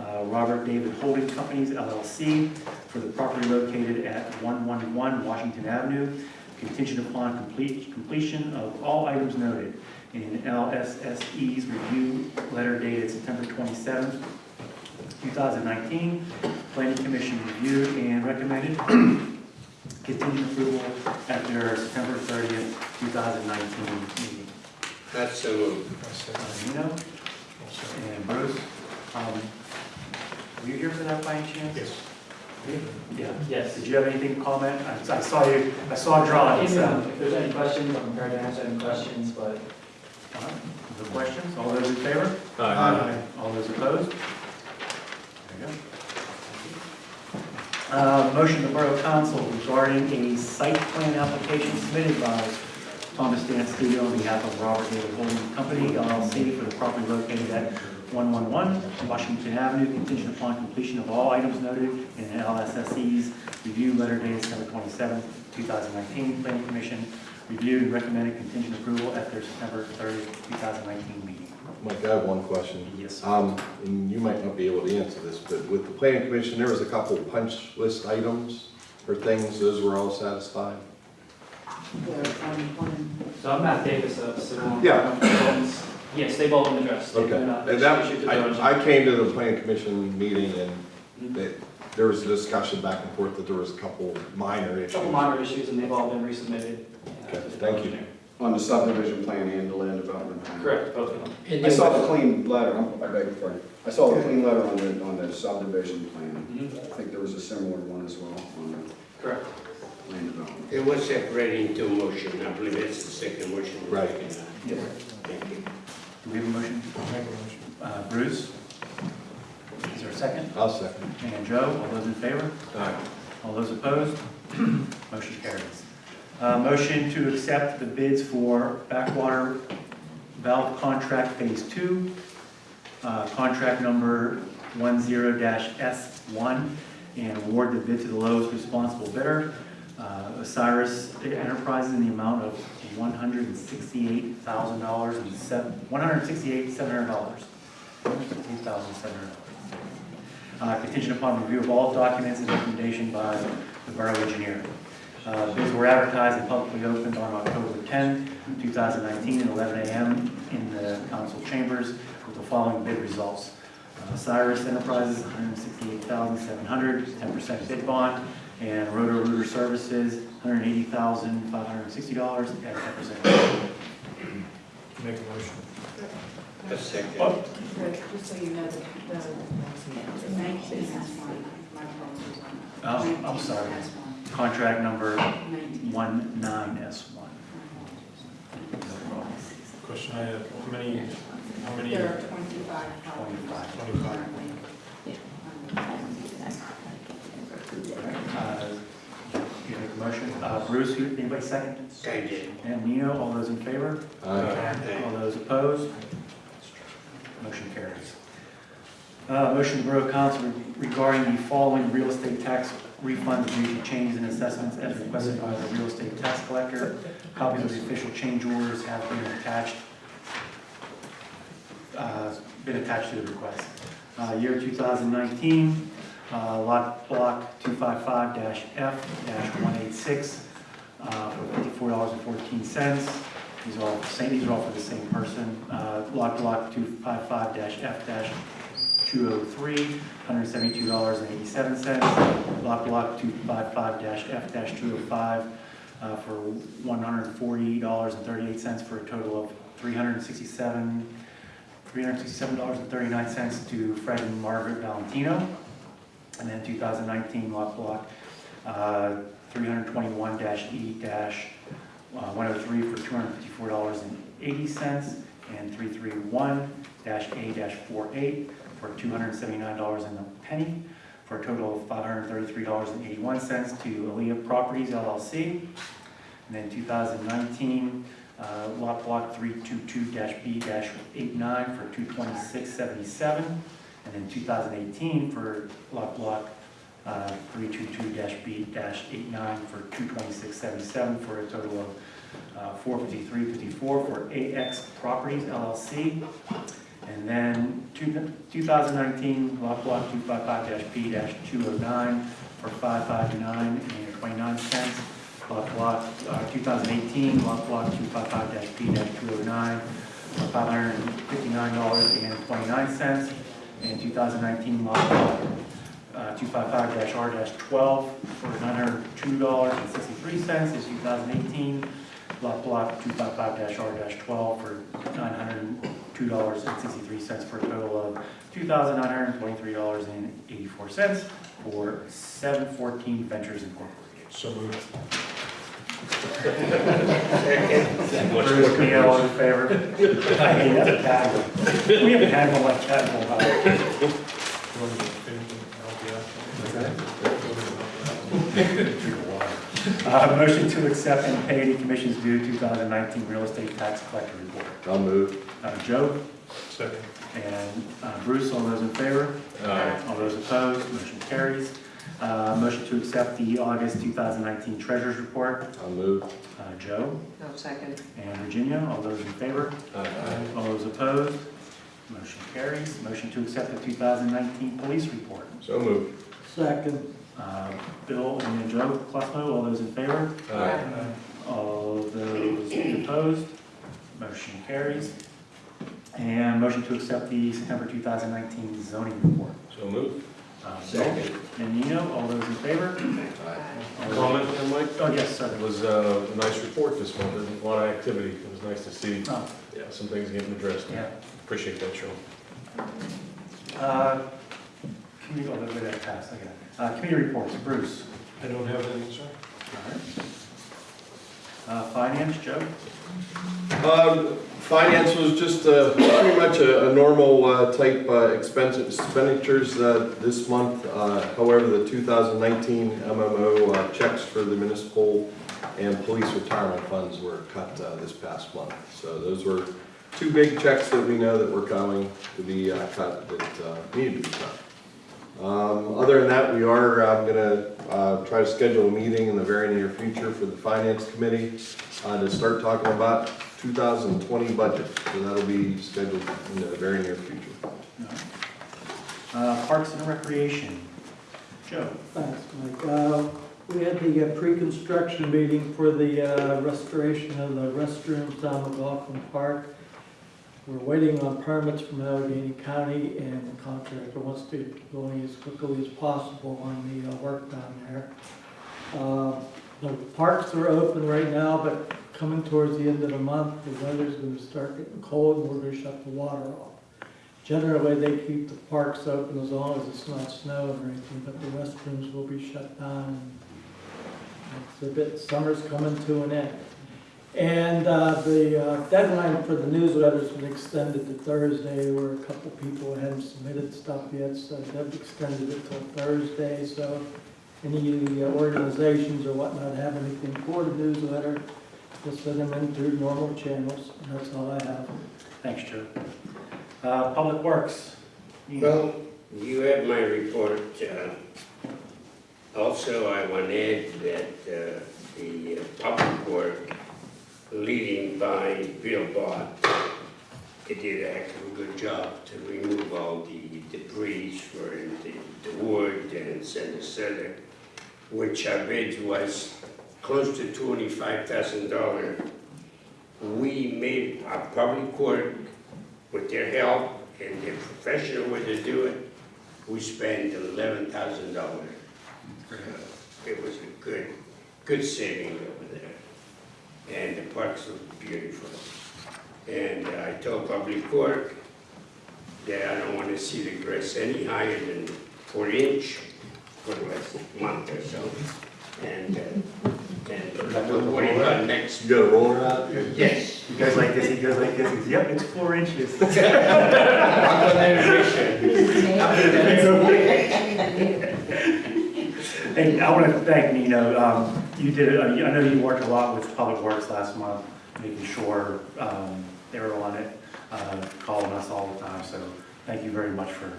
uh, Robert David Holding Companies LLC for the property located at 111 Washington Avenue, contingent upon complete, completion of all items noted in LSSE's review letter dated September 27, 2019. Planning Commission reviewed and recommended [clears throat] contingent approval at their September 30th, 2019 meeting. That's so moved. Uh, Nino and Bruce, um, were you here for that by any chance? Yes. Yeah, yes. Did you have anything to comment? I I saw you, I saw drawings. uh, If there's any questions, I'm prepared to answer any questions, but all right. No questions? All those in favor? Aye. All those opposed? There you go. Uh, Motion of the Borough Council regarding a site plan application submitted by Thomas Dance Studio on behalf of Robert David Holding Company LLC for the property located at 111 Washington Avenue, contingent upon completion of all items noted in LSSE's review letter dated September 27, 2019. Planning Commission reviewed and recommended contingent approval at their September 30, 2019 meeting. Mike, I have one question. Yes. Um, and you might not be able to answer this, but with the planning commission, there was a couple punch list items or things, those were all satisfied? So I'm Matt Davis of Civil. Yeah. Yes, they've all been addressed. They've Okay, been, uh, and that, to those. I, I came to the planning commission meeting and that, there was a discussion back and forth that there was a couple minor A issues. Couple minor issues, and they've all been resubmitted. uh, Okay, to the thank you. engineer. On the subdivision plan and the land development plan. Correct, both of them. I saw the clean letter, I'm- I beg your pardon. I saw the clean letter on the, on the subdivision plan. Mhm. I think there was a similar one as well on the Correct. land development. It was separated into motion, I believe it's the second motion. Right. Yes. Thank you. Do we have a motion? Uh, Bruce? Is there a second? I'll second. And Joe, all those in favor? Aye. All those opposed? [clears throat] Motion carries. Uh, Motion to accept the bids for backwater valve contract phase two, uh, contract number 10-S1, and award the bid to the lowest responsible bidder, uh, Osiris Enterprises, in the amount of $168,000 and seven, $168,700. $168,700. Uh, contingent upon review of all documents and recommendation by the borough engineer. Uh, Bids were advertised and publicly opened on October 10, 2019, at 11 a.m. in the council chambers with the following bid results. Uh, Enterprises, $168,700, 10% bid bond, and Roto Rooter Services, $180,560 at 10%. Make a motion. A second. Oh. Just so you know, the, the nineteen has one, my apologies. Oh, I'm sorry. Contract number 19S1. Question I have, how many, how many? There are twenty-five properties 25. currently. Uh, You make a motion. Uh, Bruce, you- anybody second? I did. And Nino, all those in favor? Aye. All those opposed? Motion carries. Uh, Motion to Borough Council regarding the following real estate tax refunds due to changes in assessments as requested by the real estate tax collector. Copies of the official change orders have been attached, uh, been attached to the request. Uh, Year 2019, uh, lot block 255-F-186 uh, for $54.14. These are all, same, these are all for the same person. Uh, Lot block 255-F-203, $172.87. Lot block 255-F-205 uh, for $140.38 for a total of 367, $367.39 to Fred and Margaret Valentino. And then 2019 lot block uh, 321-E-103 for $254.80 and 331-A-48 for $279 and a penny for a total of $533.81 to Aaliyah Properties LLC. And then 2019 uh, lot block 322-B-89 for $226.77. And then 2018 for lot block uh, 322-B-89 for 226.77 for a total of uh, 453.54 for AX Properties LLC. And then two- 2019 lot block 255-B-209 for 559.29 cents. Lot block uh, 2018 lot block 255-P-209 for $559.29. And 2019 lot block uh, 255-R-12 for $902.63 is 2018. Lot block 255-R-12 for $902.63 for a total of $2,923.84 for 714 Ventures Incorporated. So moved. Bruce, Mia, all in favor? I hate that tag. We haven't had one like that in a while. Drink of water. Uh, motion to accept and pay any commissions due 2019 real estate tax collector report. I'll move. Uh, Joe Second. and uh, Bruce, all those in favor? Aye. All those opposed, motion carries. Uh, motion to accept the August 2019 treasurer's report. I'll move. Uh, Joe No, second. and Virginia, all those in favor? All those opposed, motion carries. Motion to accept the 2019 police report. So move. Second. Uh, Bill and Joe Cluffo, all those in favor? Aye. All those opposed, motion carries. And motion to accept the September 2019 zoning report. So move. Uh, Bill Second. and Nino, all those in favor? All those- Comment, uh, Mike? Oh, yes, sir. It was uh, a nice report this month, There's a lot of activity. It was nice to see, Oh, yeah, some things getting addressed. yeah. Appreciate that, Sean. Uh, Committee, oh, wait, that passed, okay. Uh, Committee reports, Bruce. I don't have anything, sir. All right. Uh, Finance, Joe? Um, Finance was just uh, pretty much a a normal uh, type uh, expense expenditures uh, this month. Uh, However, the 2019 MMO checks for the municipal and police retirement funds were cut this past month. So those were two big checks that we know that were coming to be cut, that needed to be cut. Um, Other than that, we are going to try to schedule a meeting in the very near future for the Finance Committee uh, to start talking about 2020 budget. So that'll be scheduled in the very near future. Uh, Parks and Recreation, Joe? Thanks, Mike. Uh, We had the uh, pre-construction meeting for the uh, restoration of the restrooms down McLaughlin Park. We're waiting on permits from Allegheny County, and the contractor wants to go as quickly as possible on the uh, work down there. Uh, The parks are open right now, but coming towards the end of the month, the weather's gonna start getting cold, and we're gonna shut the water off. Generally, they keep the parks open as long as it's not snowing or anything, but the restrooms will be shut down. It's a bit, summer's coming to an end. And uh, the uh, deadline for the newsletter's been extended to Thursday, where a couple people hadn't submitted stuff yet, so they've extended it till Thursday, so any uh, organizations or whatnot have anything for the newsletter, just send them in through normal channels, and that's all I have. Thanks, Joe. Uh, Public Works? Well, you have my report. uh, Also, I want to add that uh, the uh, public work leading by Bill Bott, they did a heck of a good job to remove all the debris for the the wood and center center, which I bid was close to twenty-five thousand dollars. We made a public work with their help and their professional way to do it, we spent eleven thousand dollars. It was a good, good saving. And the parks look beautiful. And I told Public Work that I don't want to see the grass any higher than four inch for the last month or so. And, uh, and we'll worry about next. You got a roller out? Yes. He goes like this, he goes like this, he's, yep, it's four inches. [laughs] [laughs] I'm gonna It's okay. And I want to thank Nino, um, you did, uh, I know you worked a lot with Public Works last month, making sure, um, they were on it, uh, calling us all the time, so thank you very much for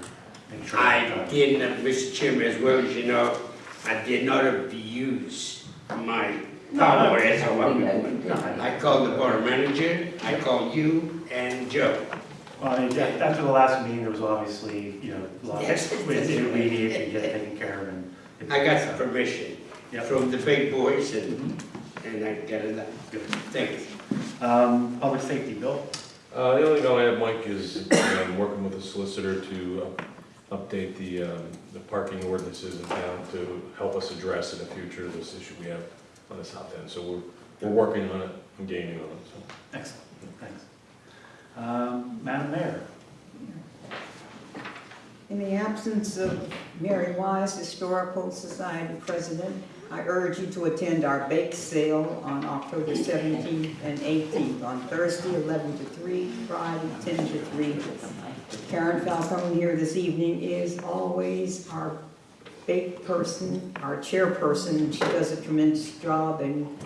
making sure. I uh, did not, Mr. Chairman, as well as you know, I did not abuse my power as a woman. I called the board manager, I called you and Joe. Well, I mean, after the last meeting, there was obviously, you know, a lot Yes. of, we we needed to get taken care of and. I got the permission Yep. from the big boys and, and I got it done. Good. Thank you. Um, Public Safety, Bill? Uh, the only note I have, Mike, is um, working with the solicitor to uh, update the, um, the parking ordinances in town to help us address in the future this issue we have on the south end. So we're, we're working on it and gaining on it, so. Excellent, thanks. Um, Madam Mayor? In the absence of Mary Wise, Historical Society President, I urge you to attend our bake sale on October 17th and 18th, on Thursday 11 to 3, Friday 10 to 3. Karen Falcone here this evening is always our bake person, our chairperson, she does a tremendous job in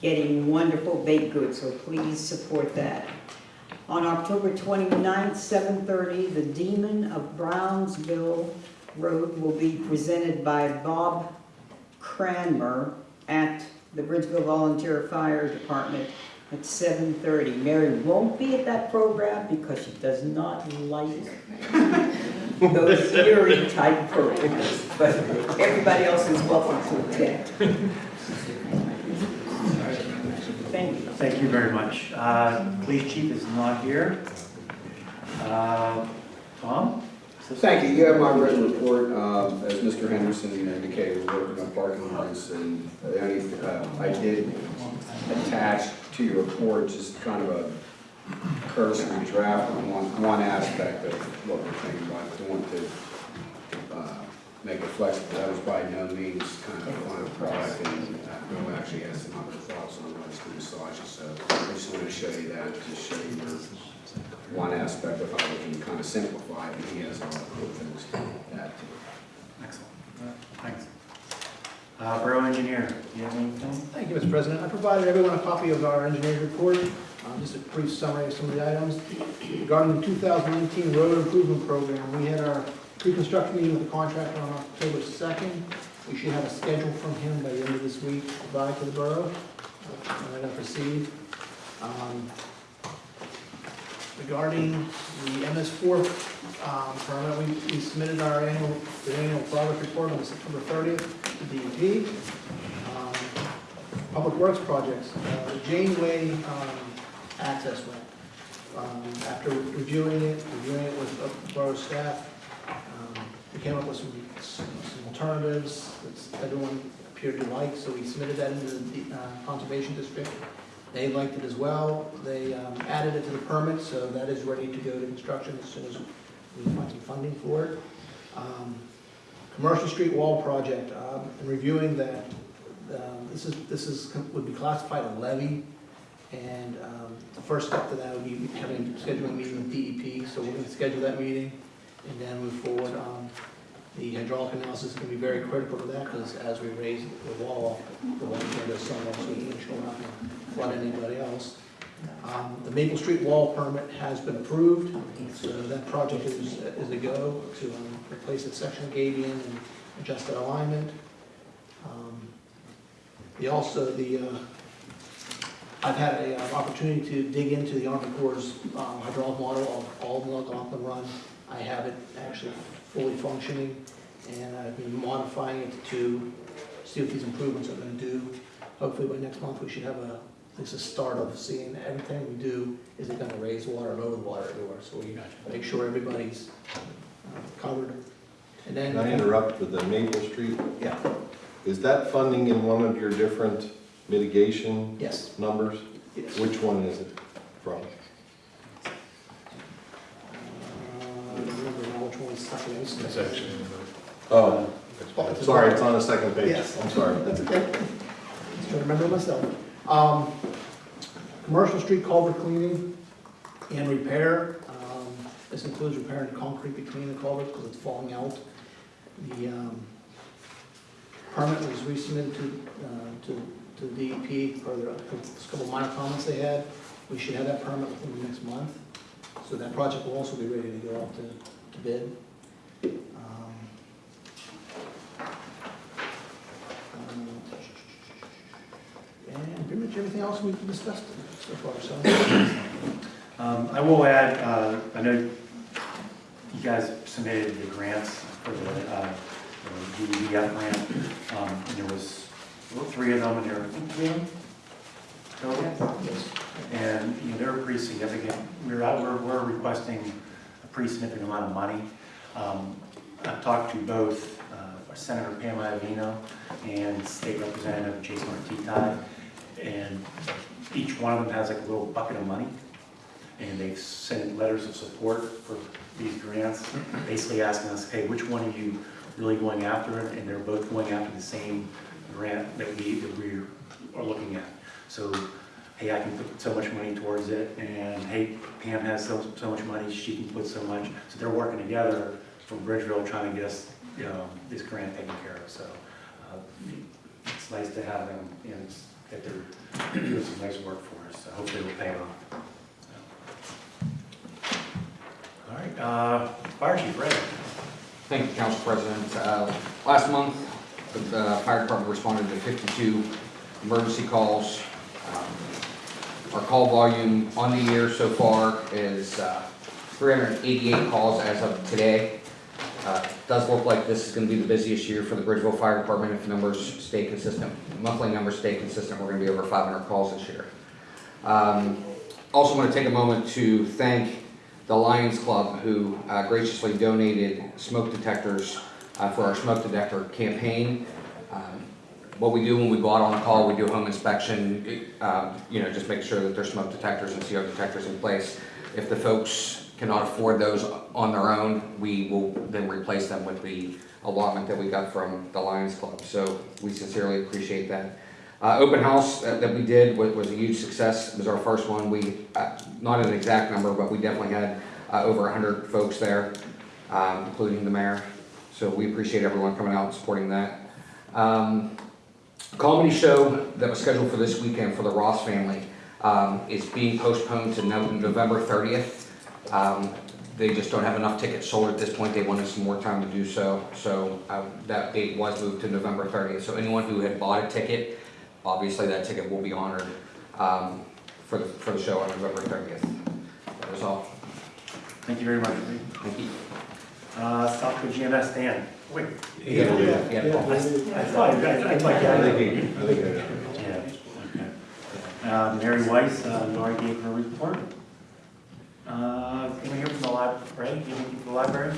getting wonderful baked goods, so please support that. On October 29th, 7:30, the Demon of Brownsville Road will be presented by Bob Cranmer at the Bridgeville Volunteer Fire Department at 7:30. Mary won't be at that program because she does not like those eerie type programs, but everybody else is welcome to attend. Thank you. Very much. Uh, Police chief is not here. Uh, Tom? Thank you. You have my written report. Um, As Mr. Henderson indicated, we're working on parking lots, and the only, uh, I did attach to your report just kind of a cursory draft on one, one aspect of what we're thinking about, doing to uh, make it flexible. That was by no means kind of a final product, and Bill actually has some other thoughts on what it's going to massage it. So I just wanted to show you that, to show you one aspect of how we can kind of simplify it, and he has a lot of cool things to add to it. Excellent. Thanks. Uh, Borough engineer, do you have anything? Thank you, Mr. President. I provided everyone a copy of our engineer's report, Um, just a brief summary of some of the items. Regarding the 2019 road improvement program, we had our pre-construction meeting with the contractor on October 2nd. We should have a schedule from him by the end of this week to to the borough. And going to proceed. Um, Regarding the MS4 um, permit, we we submitted our annual, the annual progress report on September 30th to DEP. Um, Public Works projects, uh, the Janeway um, access way. Um, After reviewing it, reviewing it with uh, borough staff, um, we came up with some some alternatives that everyone appeared to like, so we submitted that into the uh, Conservation District. They liked it as well. They um, added it to the permit, so that is ready to go to construction as soon as we find some funding for it. Um, Commercial Street Wall Project, um, in reviewing that, um, this is, this is, would be classified a levy, and um, the first step to that would be having, scheduling a meeting with DEP, so we're gonna schedule that meeting and then move forward. Um, The hydraulic analysis is gonna be very critical to that, because as we raise the wall, the water's gonna go somewhere, so we can we're not gonna flood anybody else. Um, The Maple Street wall permit has been approved, so that project is, is a go to um, replace the section Gabion and adjust that alignment. Um, The also, the, uh, I've had an opportunity to dig into the Army Corps' um, hydraulic model of all the Run. I have it actually fully functioning, and I've been modifying it to see what these improvements are gonna do. Hopefully by next month, we should have a, at least a start of seeing everything we do, is it gonna raise water, lower the water everywhere, so we gotta make sure everybody's uh, covered. And then. Can I interrupt with the Maple Street? Yeah, Is that funding in one of your different mitigation yes, numbers? yes. Which one is it from? Uh, I don't remember now which one is second. It's actually. Oh, sorry, it's on the second page. Yes. I'm sorry. That's okay. Just trying to remember myself. Um, Commercial street culvert cleaning and repair. Um, This includes repairing concrete between the culverts because it's falling out. The um, permit was resubmitted to, uh, to, to DEP for the, a couple minor comments they had. We should have that permit within the next month. So that project will also be ready to go out to, to bid. Um, um, And pretty much everything else we've discussed so far, so. Um, I will add, uh, I know you guys submitted the grants for the, uh, the DEF grant. Um, and there was, three of them, and there were, I think, three of them? total? And, you know, they were pretty significant. We're out, we're, we're requesting a pretty significant amount of money. Um, I've talked to both uh, Senator Pam Iovino and State Representative Jason Ortitay, and each one of them has like a little bucket of money. And they've sent letters of support for these grants, basically asking us, hey, which one are you really going after? And they're both going after the same grant that we, that we are looking at. So, hey, I can put so much money towards it, and hey, Pam has so, so much money, she can put so much. So they're working together from Bridgeville, trying to get us you know, this grant taken care of, so uh, it's nice to have them, know, it's- that they're doing some nice work for us, so hopefully it'll pay off. All right, uh, Fire Chief, Ray. Thank you, Council President. Uh, Last month, the fire department responded to 52 emergency calls. Um, Our call volume on the year so far is uh, 388 calls as of today. Uh, Does look like this is going to be the busiest year for the Bridgeville Fire Department if numbers stay consistent. Monthly numbers stay consistent, we're going to be over 500 calls this year. Um, Also want to take a moment to thank the Lions Club, who uh, graciously donated smoke detectors uh, for our smoke detector campaign. Um, What we do when we go out on a call, we do a home inspection, um, you know, just make sure that there's smoke detectors and CO detectors in place. If the folks cannot afford those on their own, we will then replace them with the allotment that we got from the Lions Club. So we sincerely appreciate that. Uh, open house that, that we did was, was a huge success. It was our first one. We, uh, not an exact number, but we definitely had, uh, over hundred folks there, um, including the mayor. So we appreciate everyone coming out and supporting that. Um, comedy show that was scheduled for this weekend for the Ross family, um, is being postponed to No- November thirtieth. Um, they just don't have enough tickets sold at this point. They wanted some more time to do so. So, uh, that date was moved to November thirtieth. So anyone who had bought a ticket, obviously that ticket will be honored, um, for the, for the show on November thirtieth. That was all. Thank you very much, Thank you. Uh, Southwood GMS, Dan. Wait. Yeah. Yeah. I I thought, I I'd like I to. think he, I think I. Yeah, okay. Uh, Mary Weiss, uh, Lori gave her report. Uh, can we hear from the library, anything from the library?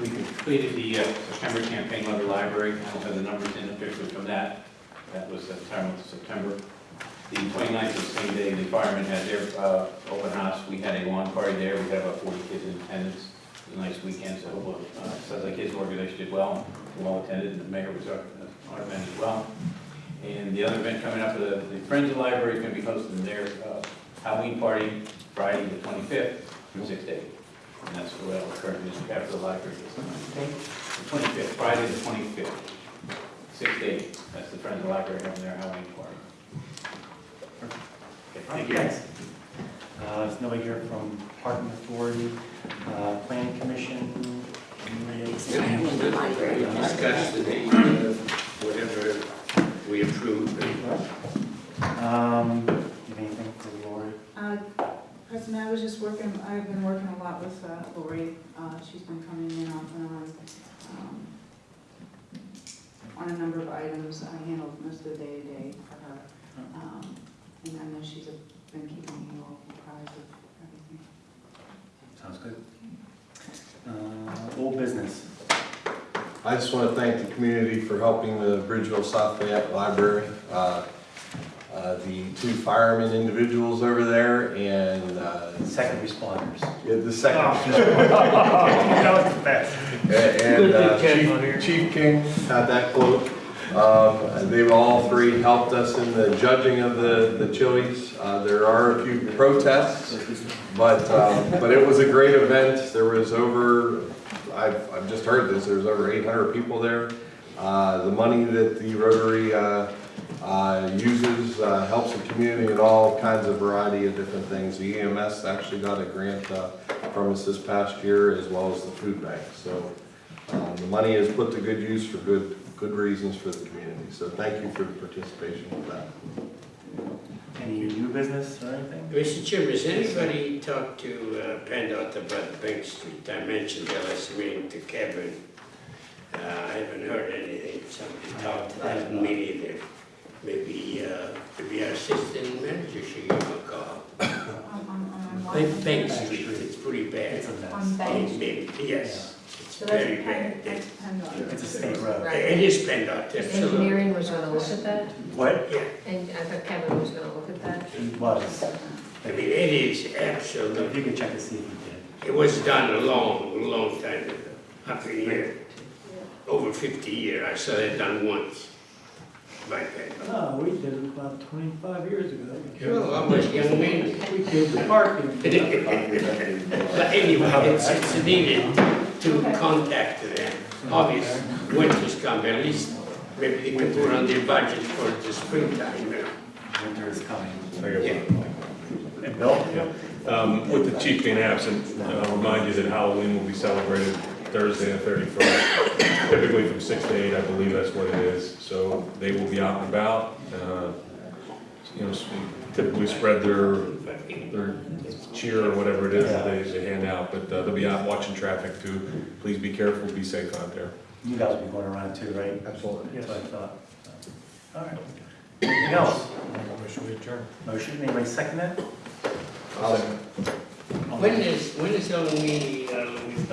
We completed the uh, September campaign letter library, I don't have the numbers in officially from that. That was September to September. The 29th is the same day the firemen had their uh, open house. We had a lawn party there. We had about 40 kids in attendance. It was a nice weekend, so uh, sounds like his organization did well. Well attended, and the mayor was our our event as well. And the other event coming up, the the Friends of the Library is going to be hosting their uh, Halloween party Friday, the 25th, from 6 to 8. And that's where that will occur, after the library. is. The 25th, Friday, the 25th, 6 to 8. That's the Friends of the Library having their Halloween party. Okay, Thank you. Thanks. Uh, there's nobody here from Parking Authority, uh, Planning Commission. Approved. Um? Uh, President, I was just working, I've been working a lot with uh, Lori. Uh, She's been coming in off and on, um, on a number of items. I handled most of the day-to-day for her. Um, And I know she's been keeping you all apprised of everything. Sounds good. Uh, old business. I just want to thank the community for helping the Bridgeville South Fayette Library. Uh, uh, The two firemen individuals over there and. uh, Second responders. Yeah, the second. [laughs] That was the best. And uh, Chief Chief King had that quote. Um, They've all three helped us in the judging of the the chilies. Uh, There are a few protests, but, um, but it was a great event. There was over, I've, I've just heard this, there was over 800 people there. Uh, The money that the Rotary uh, uh, uses uh, helps the community in all kinds of variety of different things. The EMS actually got a grant uh, from us this past year, as well as the food bank. So um, the money is put to good use for good, good reasons for the community. So thank you for the participation with that. Any new business or anything? Mr. Chairman, has anybody talked to uh, PennDOT about Bank Street? I mentioned the last meeting to Kevin. Uh, I haven't heard anything. Somebody talked to them, me neither. Maybe, uh, maybe our assistant manager should give him a call. [coughs] On- on- on? Bank Bank Street, it's pretty bad. It's a mess. On Bank It- it- Yes, it's So that's very Penn, bad. that's PennDOT. It's a state road. It is PennDOT, absolutely. Engineering was gonna look at that, What? Yeah, and I thought Kevin was gonna look at that. He was. I mean, it is If absolutely, you could check to see if he did. it was done a long, long time ago, up a year, over fifty years, I saw it done once. back then. No, oh, we did it about twenty-five years ago. Well, I was young man. We did the parking. [laughs] But anyway, it's, it's needed to contact them. Obvious, winter's come, at least maybe they can put on their budget for the springtime, you know. Winter is coming. Yeah. And Bill? Um, With the chief being absent, I'll remind you that Halloween will be celebrated Thursday the thirty-first, typically from six to eight, I believe that's what it is. So they will be out and about, uh, you know, typically spread their, their cheer or whatever it is that they, they hand out, but uh, they'll be out watching traffic too. Please be careful, be safe out there. You guys will be going around too, right? Absolutely. That's what I thought. All right. Anything else? Motion to adjourn. Motion, anybody second that? When is, when is our meeting, uh, with,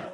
[laughs] uh, [laughs]